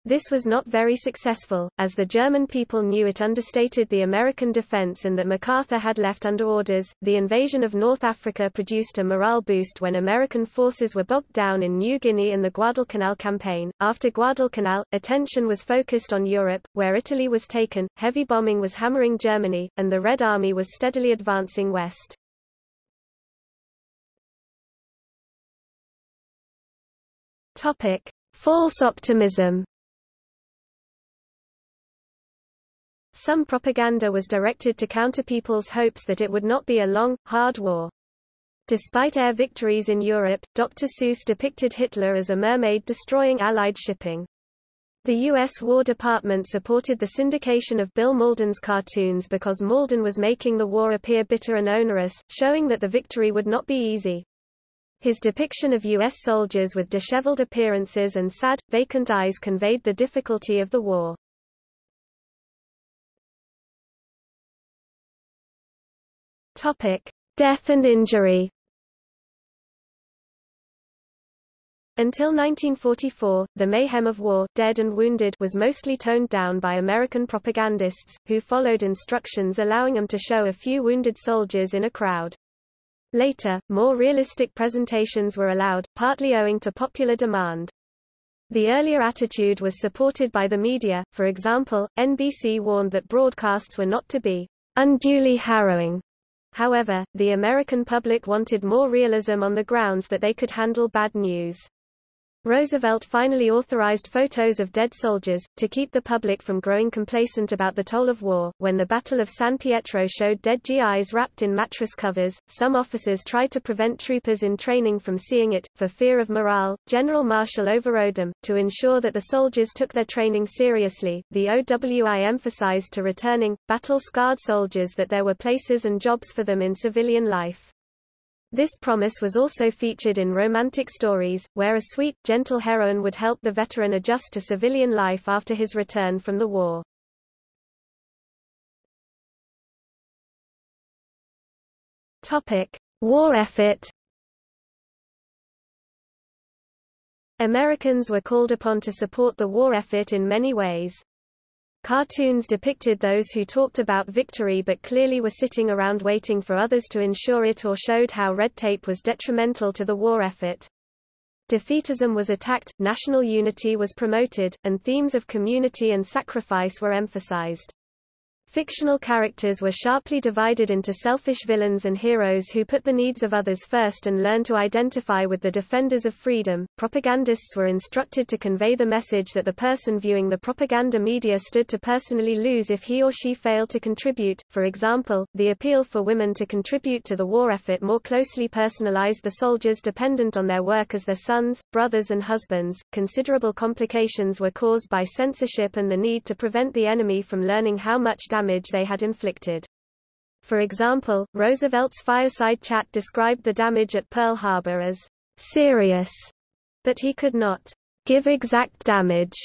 This was not very successful, as the German people knew it understated the American defense and that MacArthur had left under orders. The invasion of North Africa produced a morale boost when American forces were bogged down in New Guinea and the Guadalcanal campaign. After Guadalcanal, attention was focused on Europe, where Italy was taken, heavy bombing was hammering Germany, and the Red Army was steadily advancing west. Topic: False optimism. Some propaganda was directed to counter people's hopes that it would not be a long, hard war. Despite air victories in Europe, Dr. Seuss depicted Hitler as a mermaid destroying Allied shipping. The U.S. War Department supported the syndication of Bill Mauldin's cartoons because Malden was making the war appear bitter and onerous, showing that the victory would not be easy. His depiction of U.S. soldiers with disheveled appearances and sad, vacant eyes conveyed the difficulty of the war. Topic: Death and injury. Until 1944, the mayhem of war dead and wounded was mostly toned down by American propagandists, who followed instructions allowing them to show a few wounded soldiers in a crowd. Later, more realistic presentations were allowed, partly owing to popular demand. The earlier attitude was supported by the media, for example, NBC warned that broadcasts were not to be unduly harrowing However, the American public wanted more realism on the grounds that they could handle bad news. Roosevelt finally authorized photos of dead soldiers, to keep the public from growing complacent about the toll of war. When the Battle of San Pietro showed dead GIs wrapped in mattress covers, some officers tried to prevent troopers in training from seeing it, for fear of morale. General Marshall overrode them. To ensure that the soldiers took their training seriously, the OWI emphasized to returning, battle scarred soldiers that there were places and jobs for them in civilian life. This promise was also featured in romantic stories, where a sweet, gentle heroine would help the veteran adjust to civilian life after his return from the war. Topic: War effort. Americans were called upon to support the war effort in many ways. Cartoons depicted those who talked about victory but clearly were sitting around waiting for others to ensure it or showed how red tape was detrimental to the war effort. Defeatism was attacked, national unity was promoted, and themes of community and sacrifice were emphasized. Fictional characters were sharply divided into selfish villains and heroes who put the needs of others first and learned to identify with the defenders of freedom. Propagandists were instructed to convey the message that the person viewing the propaganda media stood to personally lose if he or she failed to contribute. For example, the appeal for women to contribute to the war effort more closely personalized the soldiers dependent on their work as their sons, brothers, and husbands. Considerable complications were caused by censorship and the need to prevent the enemy from learning how much damage damage they had inflicted. For example, Roosevelt's fireside chat described the damage at Pearl Harbor as serious, but he could not give exact damage.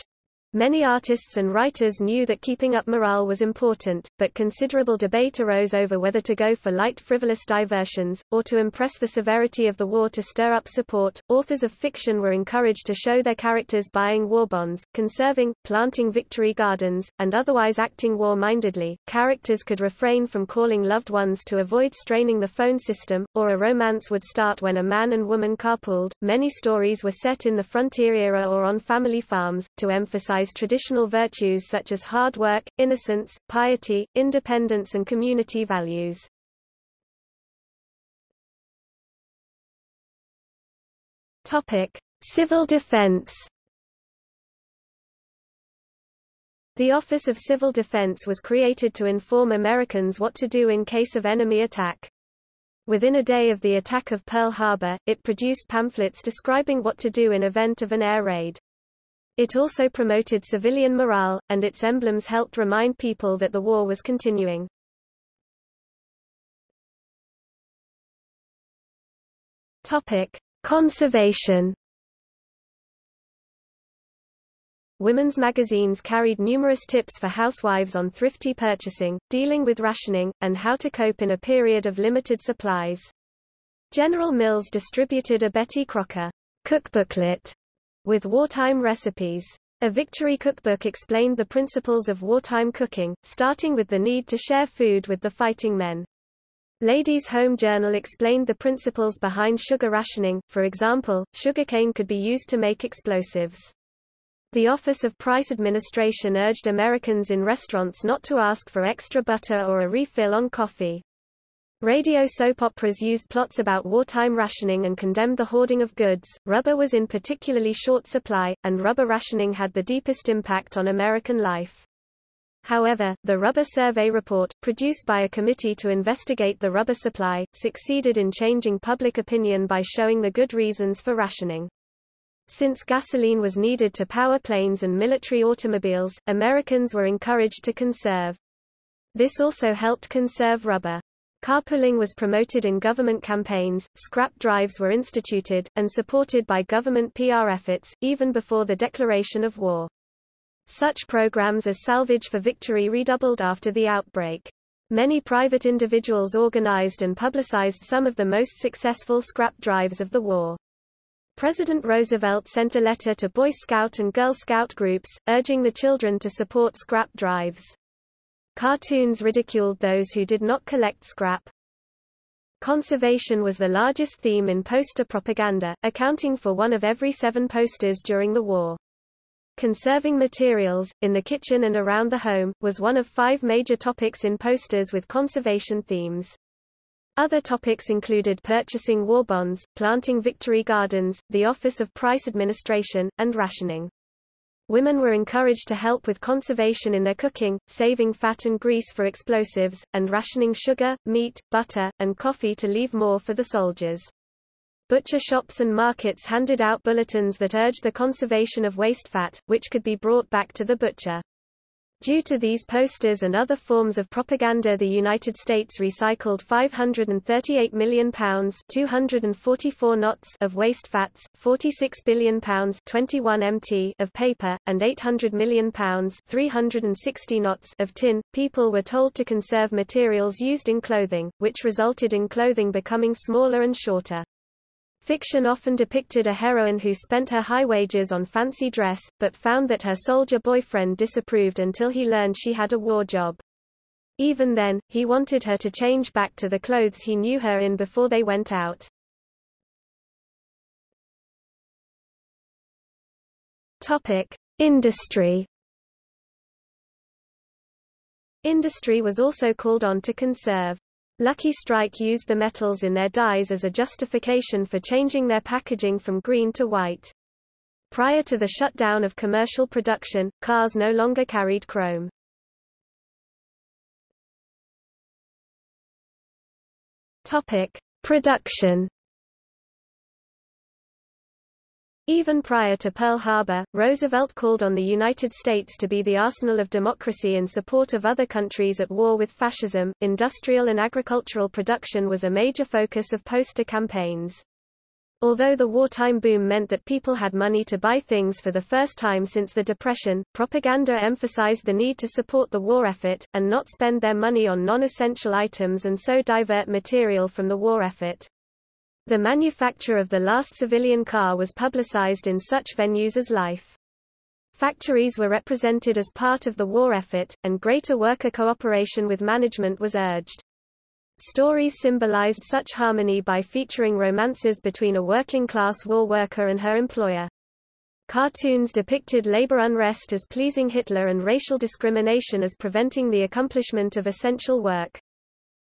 Many artists and writers knew that keeping up morale was important, but considerable debate arose over whether to go for light frivolous diversions, or to impress the severity of the war to stir up support. Authors of fiction were encouraged to show their characters buying war bonds, conserving, planting victory gardens, and otherwise acting war-mindedly. Characters could refrain from calling loved ones to avoid straining the phone system, or a romance would start when a man and woman carpooled. Many stories were set in the frontier era or on family farms, to emphasize traditional virtues such as hard work, innocence, piety, independence and community values. Topic: Civil defense. The Office of Civil Defense was created to inform Americans what to do in case of enemy attack. Within a day of the attack of Pearl Harbor, it produced pamphlets describing what to do in event of an air raid. It also promoted civilian morale, and its emblems helped remind people that the war was continuing. Topic: Conservation. Women's magazines carried numerous tips for housewives on thrifty purchasing, dealing with rationing, and how to cope in a period of limited supplies. General Mills distributed a Betty Crocker cookbooklet with wartime recipes. A Victory cookbook explained the principles of wartime cooking, starting with the need to share food with the fighting men. Ladies' Home Journal explained the principles behind sugar rationing, for example, sugarcane could be used to make explosives. The Office of Price Administration urged Americans in restaurants not to ask for extra butter or a refill on coffee. Radio soap operas used plots about wartime rationing and condemned the hoarding of goods. Rubber was in particularly short supply, and rubber rationing had the deepest impact on American life. However, the Rubber Survey Report, produced by a committee to investigate the rubber supply, succeeded in changing public opinion by showing the good reasons for rationing. Since gasoline was needed to power planes and military automobiles, Americans were encouraged to conserve. This also helped conserve rubber. Carpooling was promoted in government campaigns, scrap drives were instituted, and supported by government PR efforts, even before the declaration of war. Such programs as Salvage for Victory redoubled after the outbreak. Many private individuals organized and publicized some of the most successful scrap drives of the war. President Roosevelt sent a letter to Boy Scout and Girl Scout groups, urging the children to support scrap drives. Cartoons ridiculed those who did not collect scrap. Conservation was the largest theme in poster propaganda, accounting for one of every seven posters during the war. Conserving materials, in the kitchen and around the home, was one of five major topics in posters with conservation themes. Other topics included purchasing war bonds, planting victory gardens, the Office of Price Administration, and rationing. Women were encouraged to help with conservation in their cooking, saving fat and grease for explosives, and rationing sugar, meat, butter, and coffee to leave more for the soldiers. Butcher shops and markets handed out bulletins that urged the conservation of waste fat, which could be brought back to the butcher. Due to these posters and other forms of propaganda the United States recycled 538 million pounds 244 knots of waste fats, 46 billion pounds 21 mt of paper, and 800 million pounds 360 knots of tin. People were told to conserve materials used in clothing, which resulted in clothing becoming smaller and shorter. Fiction often depicted a heroine who spent her high wages on fancy dress, but found that her soldier boyfriend disapproved until he learned she had a war job. Even then, he wanted her to change back to the clothes he knew her in before they went out. Topic: Industry. Industry was also called on to conserve Lucky Strike used the metals in their dyes as a justification for changing their packaging from green to white. Prior to the shutdown of commercial production, cars no longer carried chrome. Topic: Production Even prior to Pearl Harbor, Roosevelt called on the United States to be the arsenal of democracy in support of other countries at war with fascism. Industrial and agricultural production was a major focus of poster campaigns. Although the wartime boom meant that people had money to buy things for the first time since the Depression, propaganda emphasized the need to support the war effort, and not spend their money on non-essential items and so divert material from the war effort. The manufacture of the last civilian car was publicized in such venues as Life. Factories were represented as part of the war effort, and greater worker cooperation with management was urged. Stories symbolized such harmony by featuring romances between a working-class war worker and her employer. Cartoons depicted labor unrest as pleasing Hitler and racial discrimination as preventing the accomplishment of essential work.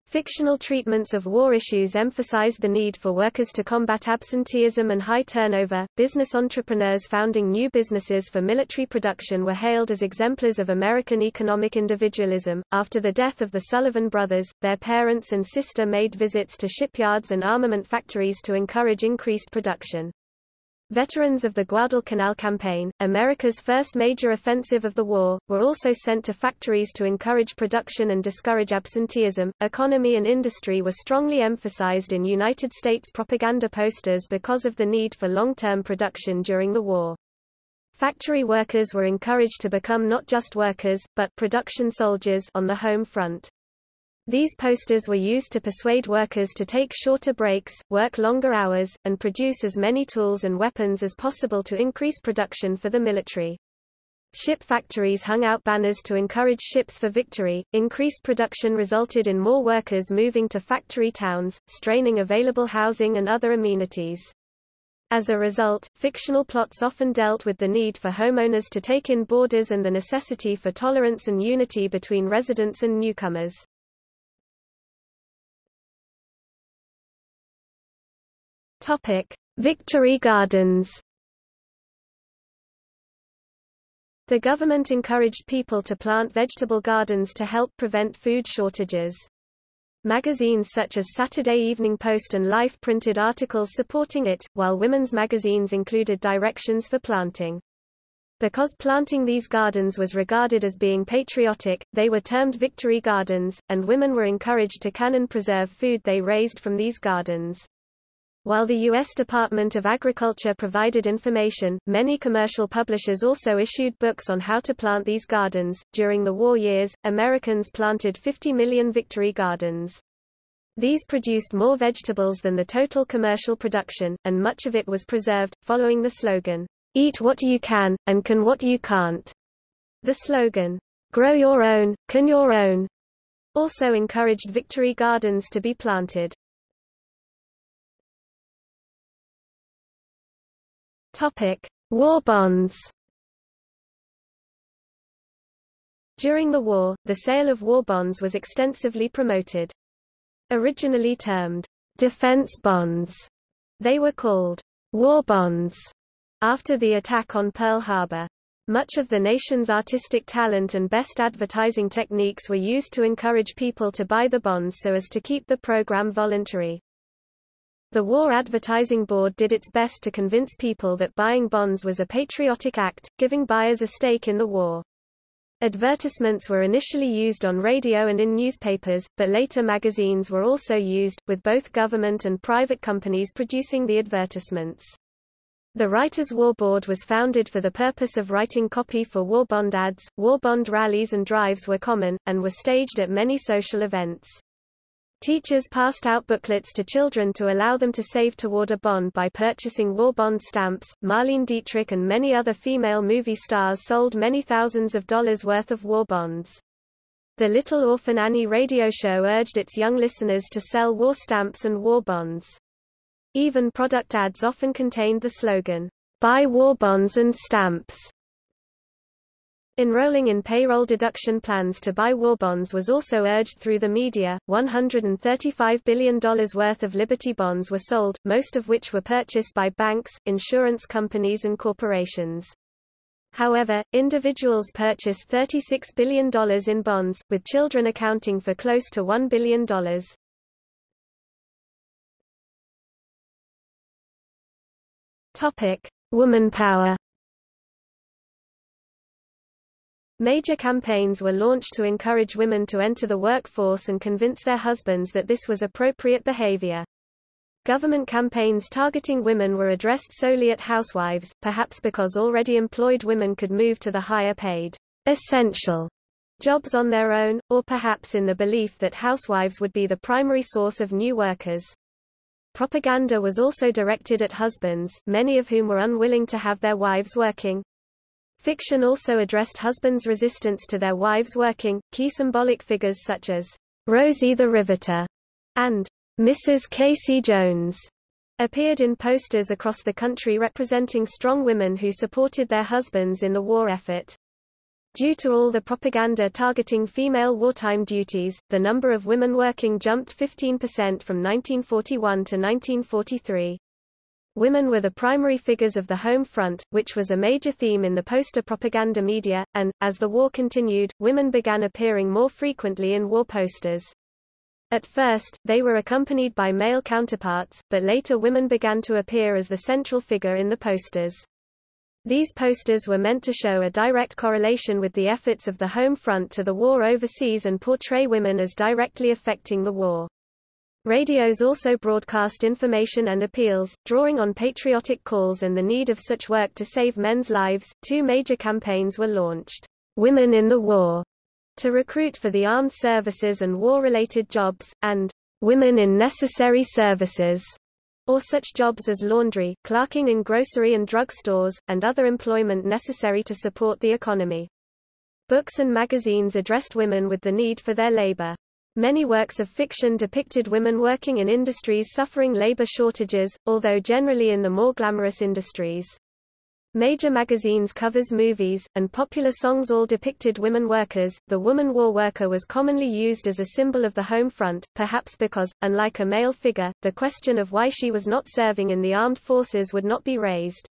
Fictional treatments of war issues emphasized the need for workers to combat absenteeism and high turnover. Business entrepreneurs founding new businesses for military production were hailed as exemplars of American economic individualism. After the death of the Sullivan brothers, their parents and sister made visits to shipyards and armament factories to encourage increased production. Veterans of the Guadalcanal Campaign, America's first major offensive of the war, were also sent to factories to encourage production and discourage absenteeism. Economy and industry were strongly emphasized in United States propaganda posters because of the need for long-term production during the war. Factory workers were encouraged to become not just workers, but production soldiers on the home front. These posters were used to persuade workers to take shorter breaks, work longer hours, and produce as many tools and weapons as possible to increase production for the military. Ship factories hung out banners to encourage ships for victory. Increased production resulted in more workers moving to factory towns, straining available housing and other amenities. As a result, fictional plots often dealt with the need for homeowners to take in boarders and the necessity for tolerance and unity between residents and newcomers. Topic: Victory Gardens. The government encouraged people to plant vegetable gardens to help prevent food shortages. Magazines such as Saturday Evening Post and Life printed articles supporting it, while women's magazines included directions for planting. Because planting these gardens was regarded as being patriotic, they were termed victory gardens, and women were encouraged to can and preserve food they raised from these gardens. While the U.S. Department of Agriculture provided information, many commercial publishers also issued books on how to plant these gardens. During the war years, Americans planted 50 million victory gardens. These produced more vegetables than the total commercial production, and much of it was preserved, following the slogan, Eat what you can, and can what you can't. The slogan, Grow your own, can your own, also encouraged victory gardens to be planted. Topic: War bonds. During the war, the sale of war bonds was extensively promoted. Originally termed defense bonds, they were called war bonds after the attack on Pearl Harbor. Much of the nation's artistic talent and best advertising techniques were used to encourage people to buy the bonds so as to keep the program voluntary. The War Advertising Board did its best to convince people that buying bonds was a patriotic act, giving buyers a stake in the war. Advertisements were initially used on radio and in newspapers, but later magazines were also used, with both government and private companies producing the advertisements. The Writers' War Board was founded for the purpose of writing copy for war bond ads. War bond rallies and drives were common, and were staged at many social events. Teachers passed out booklets to children to allow them to save toward a bond by purchasing war bond stamps. Marlene Dietrich and many other female movie stars sold many thousands of dollars worth of war bonds. The Little Orphan Annie radio show urged its young listeners to sell war stamps and war bonds. Even product ads often contained the slogan, Buy war bonds and stamps. Enrolling in payroll deduction plans to buy war bonds was also urged through the media. $135 billion worth of Liberty bonds were sold, most of which were purchased by banks, insurance companies and corporations. However, individuals purchased $36 billion in bonds, with children accounting for close to $1 billion. Topic: Woman power. Major campaigns were launched to encourage women to enter the workforce and convince their husbands that this was appropriate behavior. Government campaigns targeting women were addressed solely at housewives, perhaps because already employed women could move to the higher paid, essential jobs on their own, or perhaps in the belief that housewives would be the primary source of new workers. Propaganda was also directed at husbands, many of whom were unwilling to have their wives working. Fiction also addressed husbands' resistance to their wives working. Key symbolic figures such as Rosie the Riveter and Mrs. Casey Jones appeared in posters across the country representing strong women who supported their husbands in the war effort. Due to all the propaganda targeting female wartime duties, the number of women working jumped 15% from 1941 to 1943. Women were the primary figures of the home front, which was a major theme in the poster propaganda media, and, as the war continued, women began appearing more frequently in war posters. At first, they were accompanied by male counterparts, but later women began to appear as the central figure in the posters. These posters were meant to show a direct correlation with the efforts of the home front to the war overseas and portray women as directly affecting the war. Radios also broadcast information and appeals, drawing on patriotic calls and the need of such work to save men's lives. Two major campaigns were launched. Women in the War, to recruit for the armed services and war-related jobs, and Women in Necessary Services, or such jobs as laundry, clerking in grocery and drug stores, and other employment necessary to support the economy. Books and magazines addressed women with the need for their labor. Many works of fiction depicted women working in industries suffering labor shortages, although generally in the more glamorous industries. Major magazines covers movies, and popular songs all depicted women workers. The woman war worker was commonly used as a symbol of the home front, perhaps because, unlike a male figure, the question of why she was not serving in the armed forces would not be raised.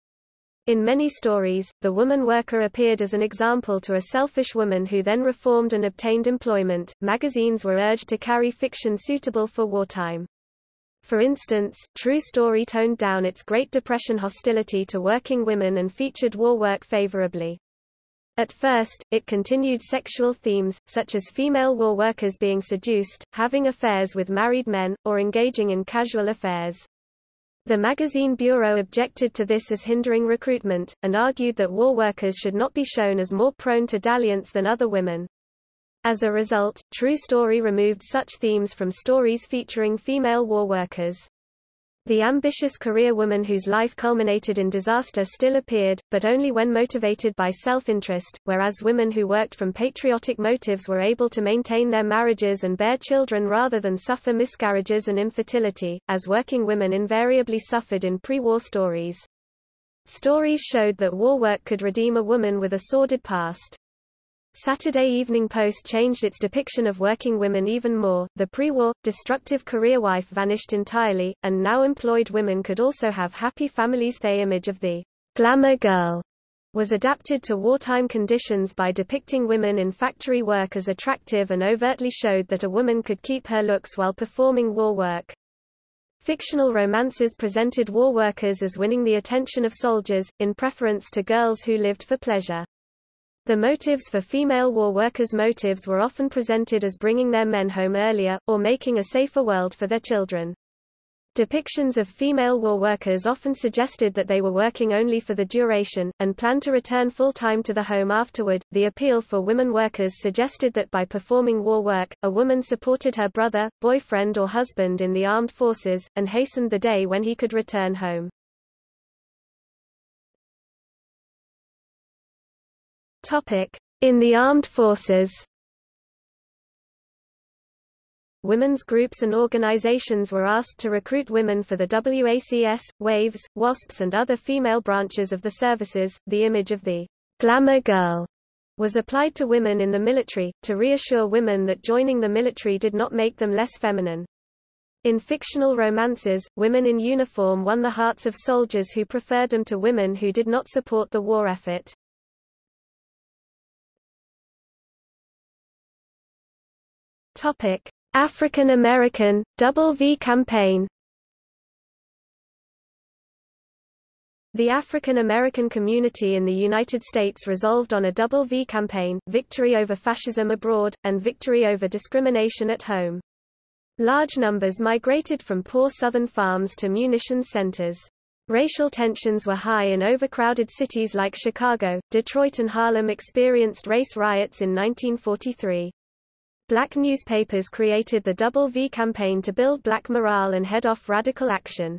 In many stories, the woman worker appeared as an example to a selfish woman who then reformed and obtained employment. Magazines were urged to carry fiction suitable for wartime. For instance, True Story toned down its Great Depression hostility to working women and featured war work favorably. At first, it continued sexual themes, such as female war workers being seduced, having affairs with married men, or engaging in casual affairs. The magazine bureau objected to this as hindering recruitment, and argued that war workers should not be shown as more prone to dalliance than other women. As a result, True Story removed such themes from stories featuring female war workers. The ambitious career woman whose life culminated in disaster still appeared, but only when motivated by self-interest, whereas women who worked from patriotic motives were able to maintain their marriages and bear children rather than suffer miscarriages and infertility, as working women invariably suffered in pre-war stories. Stories showed that war work could redeem a woman with a sordid past. Saturday Evening Post changed its depiction of working women even more. The pre-war, destructive career wife vanished entirely, and now employed women could also have happy families. The image of the glamour girl was adapted to wartime conditions by depicting women in factory work as attractive and overtly showed that a woman could keep her looks while performing war work. Fictional romances presented war workers as winning the attention of soldiers, in preference to girls who lived for pleasure. The motives for female war workers' motives were often presented as bringing their men home earlier, or making a safer world for their children. Depictions of female war workers often suggested that they were working only for the duration, and planned to return full-time to the home afterward. The appeal for women workers suggested that by performing war work, a woman supported her brother, boyfriend or husband in the armed forces, and hastened the day when he could return home. In the armed forces women's groups and organizations were asked to recruit women for the WACS, WAVES, WASPs and other female branches of the services. The image of the glamour girl was applied to women in the military, to reassure women that joining the military did not make them less feminine. In fictional romances, women in uniform won the hearts of soldiers who preferred them to women who did not support the war effort. Topic: African American, Double V campaign The African American community in the United States resolved on a Double V campaign, victory over fascism abroad, and victory over discrimination at home. Large numbers migrated from poor southern farms to munitions centers. Racial tensions were high in overcrowded cities like Chicago, Detroit and Harlem experienced race riots in 1943. Black newspapers created the Double V campaign to build black morale and head off radical action.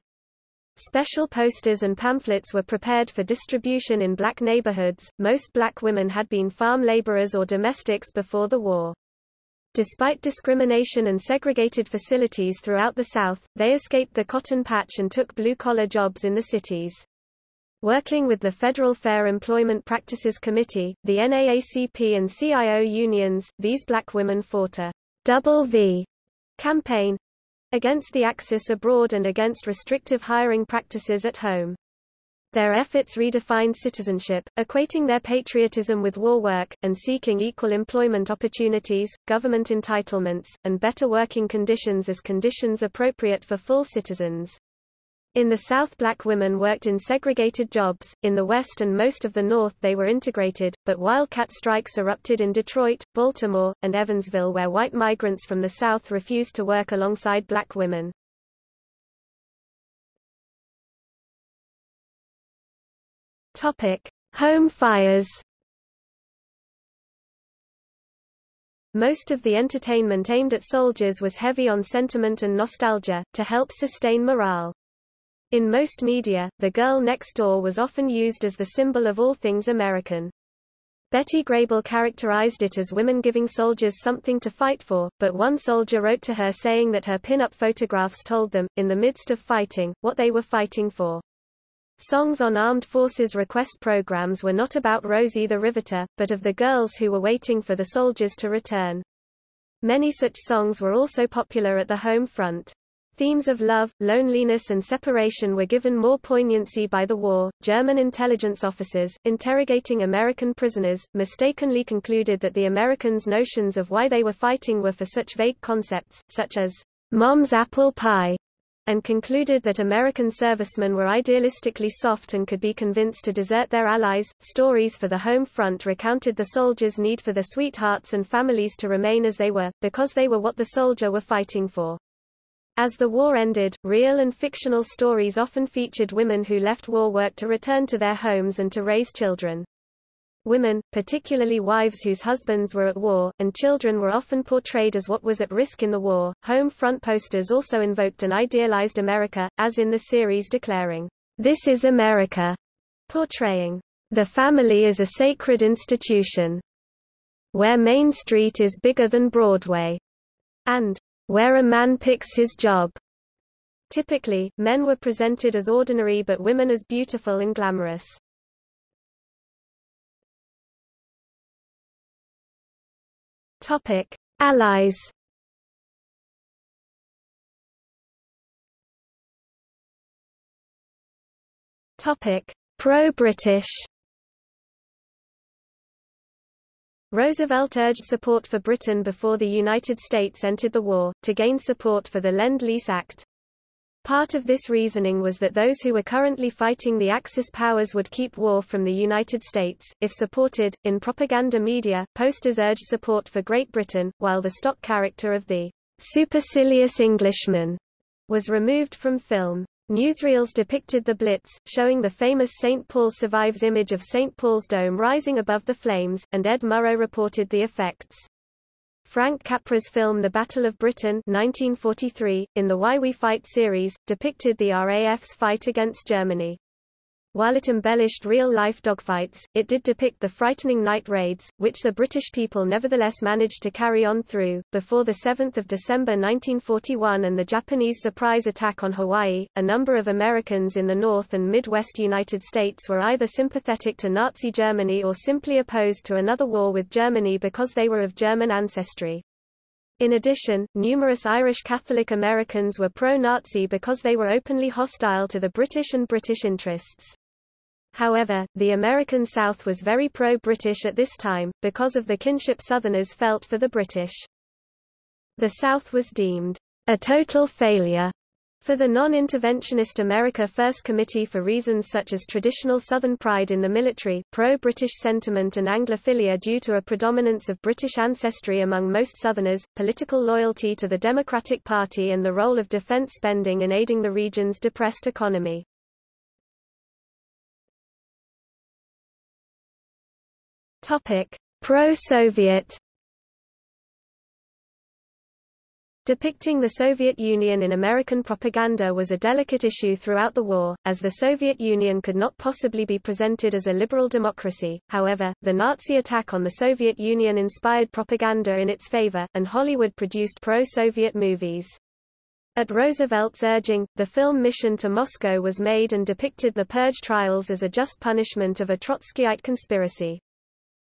Special posters and pamphlets were prepared for distribution in black neighborhoods. Most black women had been farm laborers or domestics before the war. Despite discrimination and segregated facilities throughout the South, they escaped the cotton patch and took blue-collar jobs in the cities. Working with the Federal Fair Employment Practices Committee, the NAACP and CIO unions, these black women fought a double V campaign against the Axis abroad and against restrictive hiring practices at home. Their efforts redefined citizenship, equating their patriotism with war work, and seeking equal employment opportunities, government entitlements, and better working conditions as conditions appropriate for full citizens. In the South black women worked in segregated jobs, in the West and most of the North they were integrated, but wildcat strikes erupted in Detroit, Baltimore, and Evansville where white migrants from the South refused to work alongside black women. Home fires Most of the entertainment aimed at soldiers was heavy on sentiment and nostalgia, to help sustain morale. In most media, the girl next door was often used as the symbol of all things American. Betty Grable characterized it as women giving soldiers something to fight for, but one soldier wrote to her saying that her pin-up photographs told them, in the midst of fighting, what they were fighting for. Songs on armed forces request programs were not about Rosie the Riveter, but of the girls who were waiting for the soldiers to return. Many such songs were also popular at the home front. Themes of love, loneliness and separation were given more poignancy by the war. German intelligence officers, interrogating American prisoners, mistakenly concluded that the Americans' notions of why they were fighting were for such vague concepts, such as mom's apple pie, and concluded that American servicemen were idealistically soft and could be convinced to desert their allies. Stories for the home front recounted the soldiers' need for their sweethearts and families to remain as they were, because they were what the soldier were fighting for. As the war ended, real and fictional stories often featured women who left war work to return to their homes and to raise children. Women, particularly wives whose husbands were at war, and children were often portrayed as what was at risk in the war. Home front posters also invoked an idealized America, as in the series declaring, This is America, portraying, The family is a sacred institution, where Main Street is bigger than Broadway, and where a man picks his job. Typically, men were presented as ordinary but women as beautiful and glamorous. Topic: Allies. Topic: Pro-British. Roosevelt urged support for Britain before the United States entered the war, to gain support for the Lend-Lease Act. Part of this reasoning was that those who were currently fighting the Axis powers would keep war from the United States, if supported. In propaganda media, posters urged support for Great Britain, while the stock character of the supercilious Englishman was removed from film. Newsreels depicted the Blitz, showing the famous St. Paul survives image of St. Paul's dome rising above the flames, and Ed Murrow reported the effects. Frank Capra's film The Battle of Britain 1943, in the Why We Fight series, depicted the RAF's fight against Germany. While it embellished real-life dogfights, it did depict the frightening night raids, which the British people nevertheless managed to carry on through. Before 7 December 1941 and the Japanese surprise attack on Hawaii, a number of Americans in the North and Midwest United States were either sympathetic to Nazi Germany or simply opposed to another war with Germany because they were of German ancestry. In addition, numerous Irish Catholic Americans were pro-Nazi because they were openly hostile to the British and British interests. However, the American South was very pro-British at this time, because of the kinship Southerners felt for the British. The South was deemed a total failure for the non-interventionist America First Committee for reasons such as traditional Southern pride in the military, pro-British sentiment and Anglophilia due to a predominance of British ancestry among most Southerners, political loyalty to the Democratic Party and the role of defense spending in aiding the region's depressed economy. Topic: Pro-Soviet Depicting the Soviet Union in American propaganda was a delicate issue throughout the war, as the Soviet Union could not possibly be presented as a liberal democracy. However, the Nazi attack on the Soviet Union inspired propaganda in its favor, and Hollywood produced pro-Soviet movies. At Roosevelt's urging, the film Mission to Moscow was made and depicted the Purge trials as a just punishment of a Trotskyite conspiracy.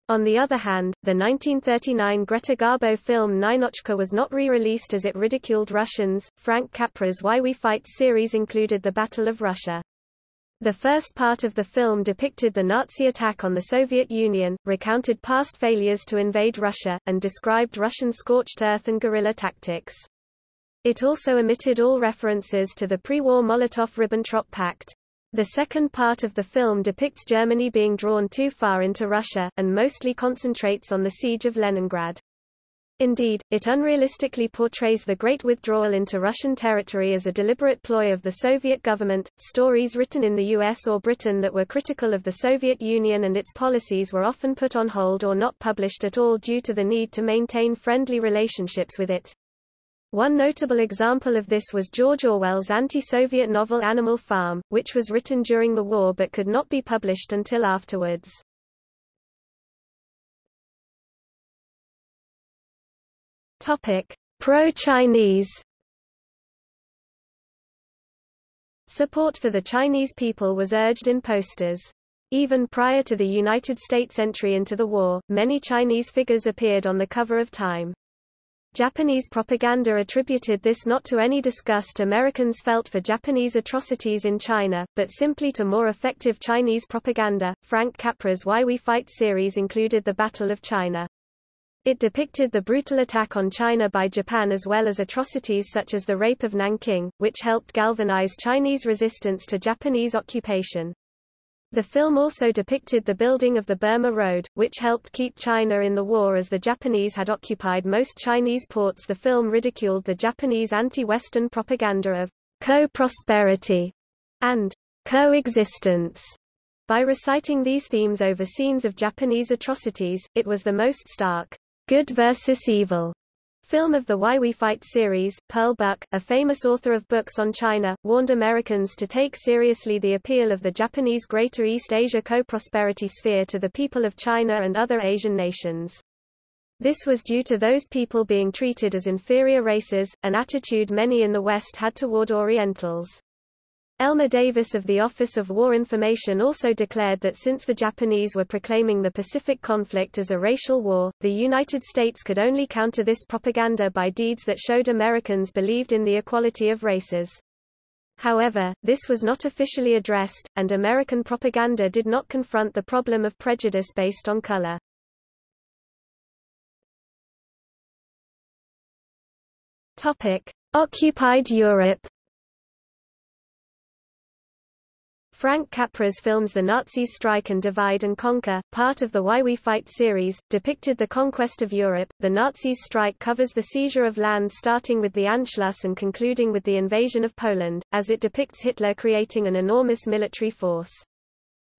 On the other hand, the 1939 Greta Garbo film Ninotchka was not re-released as it ridiculed Russians. Frank Capra's Why We Fight series included the Battle of Russia. The first part of the film depicted the Nazi attack on the Soviet Union, recounted past failures to invade Russia, and described Russian scorched earth and guerrilla tactics. It also omitted all references to the pre-war Molotov-Ribbentrop Pact. The second part of the film depicts Germany being drawn too far into Russia, and mostly concentrates on the siege of Leningrad. Indeed, it unrealistically portrays the Great Withdrawal into Russian territory as a deliberate ploy of the Soviet government. Stories written in the US or Britain that were critical of the Soviet Union and its policies were often put on hold or not published at all due to the need to maintain friendly relationships with it. One notable example of this was George Orwell's anti-Soviet novel Animal Farm, which was written during the war but could not be published until afterwards. Pro-Chinese Support for the Chinese people was urged in posters. Even prior to the United States entry into the war, many Chinese figures appeared on the cover of Time. Japanese propaganda attributed this not to any disgust Americans felt for Japanese atrocities in China, but simply to more effective Chinese propaganda. Frank Capra's Why We Fight series included the Battle of China. It depicted the brutal attack on China by Japan as well as atrocities such as the rape of Nanking, which helped galvanize Chinese resistance to Japanese occupation. The film also depicted the building of the Burma Road, which helped keep China in the war as the Japanese had occupied most Chinese ports. The film ridiculed the Japanese anti-Western propaganda of co-prosperity and coexistence. By reciting these themes over scenes of Japanese atrocities, it was the most stark good versus evil Film of the Why We Fight series, Pearl Buck, a famous author of books on China, warned Americans to take seriously the appeal of the Japanese Greater East Asia co-prosperity sphere to the people of China and other Asian nations. This was due to those people being treated as inferior races, an attitude many in the West had toward Orientals. Elmer Davis of the Office of War Information also declared that since the Japanese were proclaiming the Pacific conflict as a racial war, the United States could only counter this propaganda by deeds that showed Americans believed in the equality of races. However, this was not officially addressed, and American propaganda did not confront the problem of prejudice based on color. Topic: Occupied Europe. Frank Capra's films The Nazis Strike and Divide and Conquer, part of the Why We Fight series, depicted the conquest of Europe. The Nazis' strike covers the seizure of land starting with the Anschluss and concluding with the invasion of Poland, as it depicts Hitler creating an enormous military force.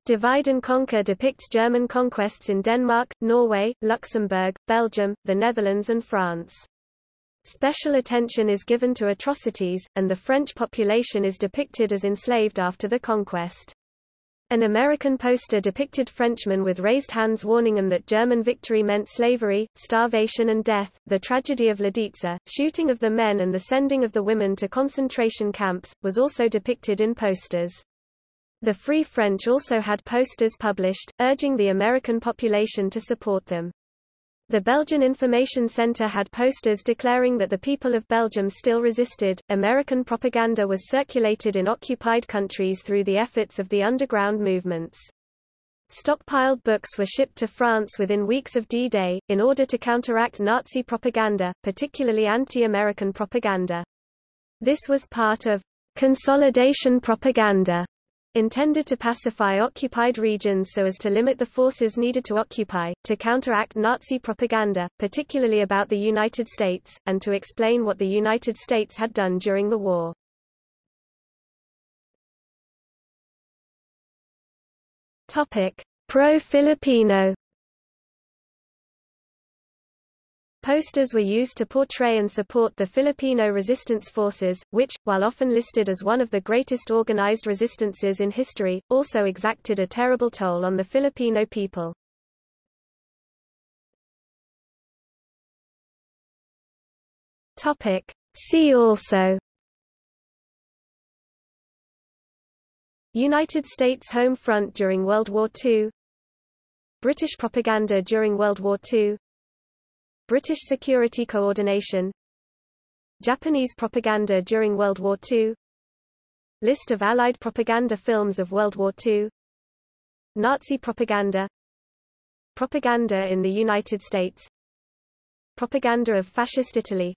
Divide and Conquer depicts German conquests in Denmark, Norway, Luxembourg, Belgium, the Netherlands and France. Special attention is given to atrocities, and the French population is depicted as enslaved after the conquest. An American poster depicted Frenchmen with raised hands warning them that German victory meant slavery, starvation and death. The tragedy of Lidice, shooting of the men and the sending of the women to concentration camps, was also depicted in posters. The Free French also had posters published, urging the American population to support them. The Belgian Information Center had posters declaring that the people of Belgium still resisted. American propaganda was circulated in occupied countries through the efforts of the underground movements. Stockpiled books were shipped to France within weeks of D-Day, in order to counteract Nazi propaganda, particularly anti-American propaganda. This was part of consolidation propaganda intended to pacify occupied regions so as to limit the forces needed to occupy, to counteract Nazi propaganda, particularly about the United States, and to explain what the United States had done during the war. Pro-Filipino Posters were used to portray and support the Filipino resistance forces, which, while often listed as one of the greatest organized resistances in history, also exacted a terrible toll on the Filipino people. Topic. See also United States Home Front during World War II British propaganda during World War II British Security Coordination Japanese propaganda during World War II List of Allied propaganda films of World War II Nazi propaganda Propaganda in the United States Propaganda of Fascist Italy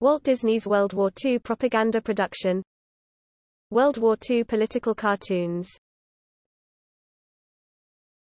Walt Disney's World War II propaganda production World War II political cartoons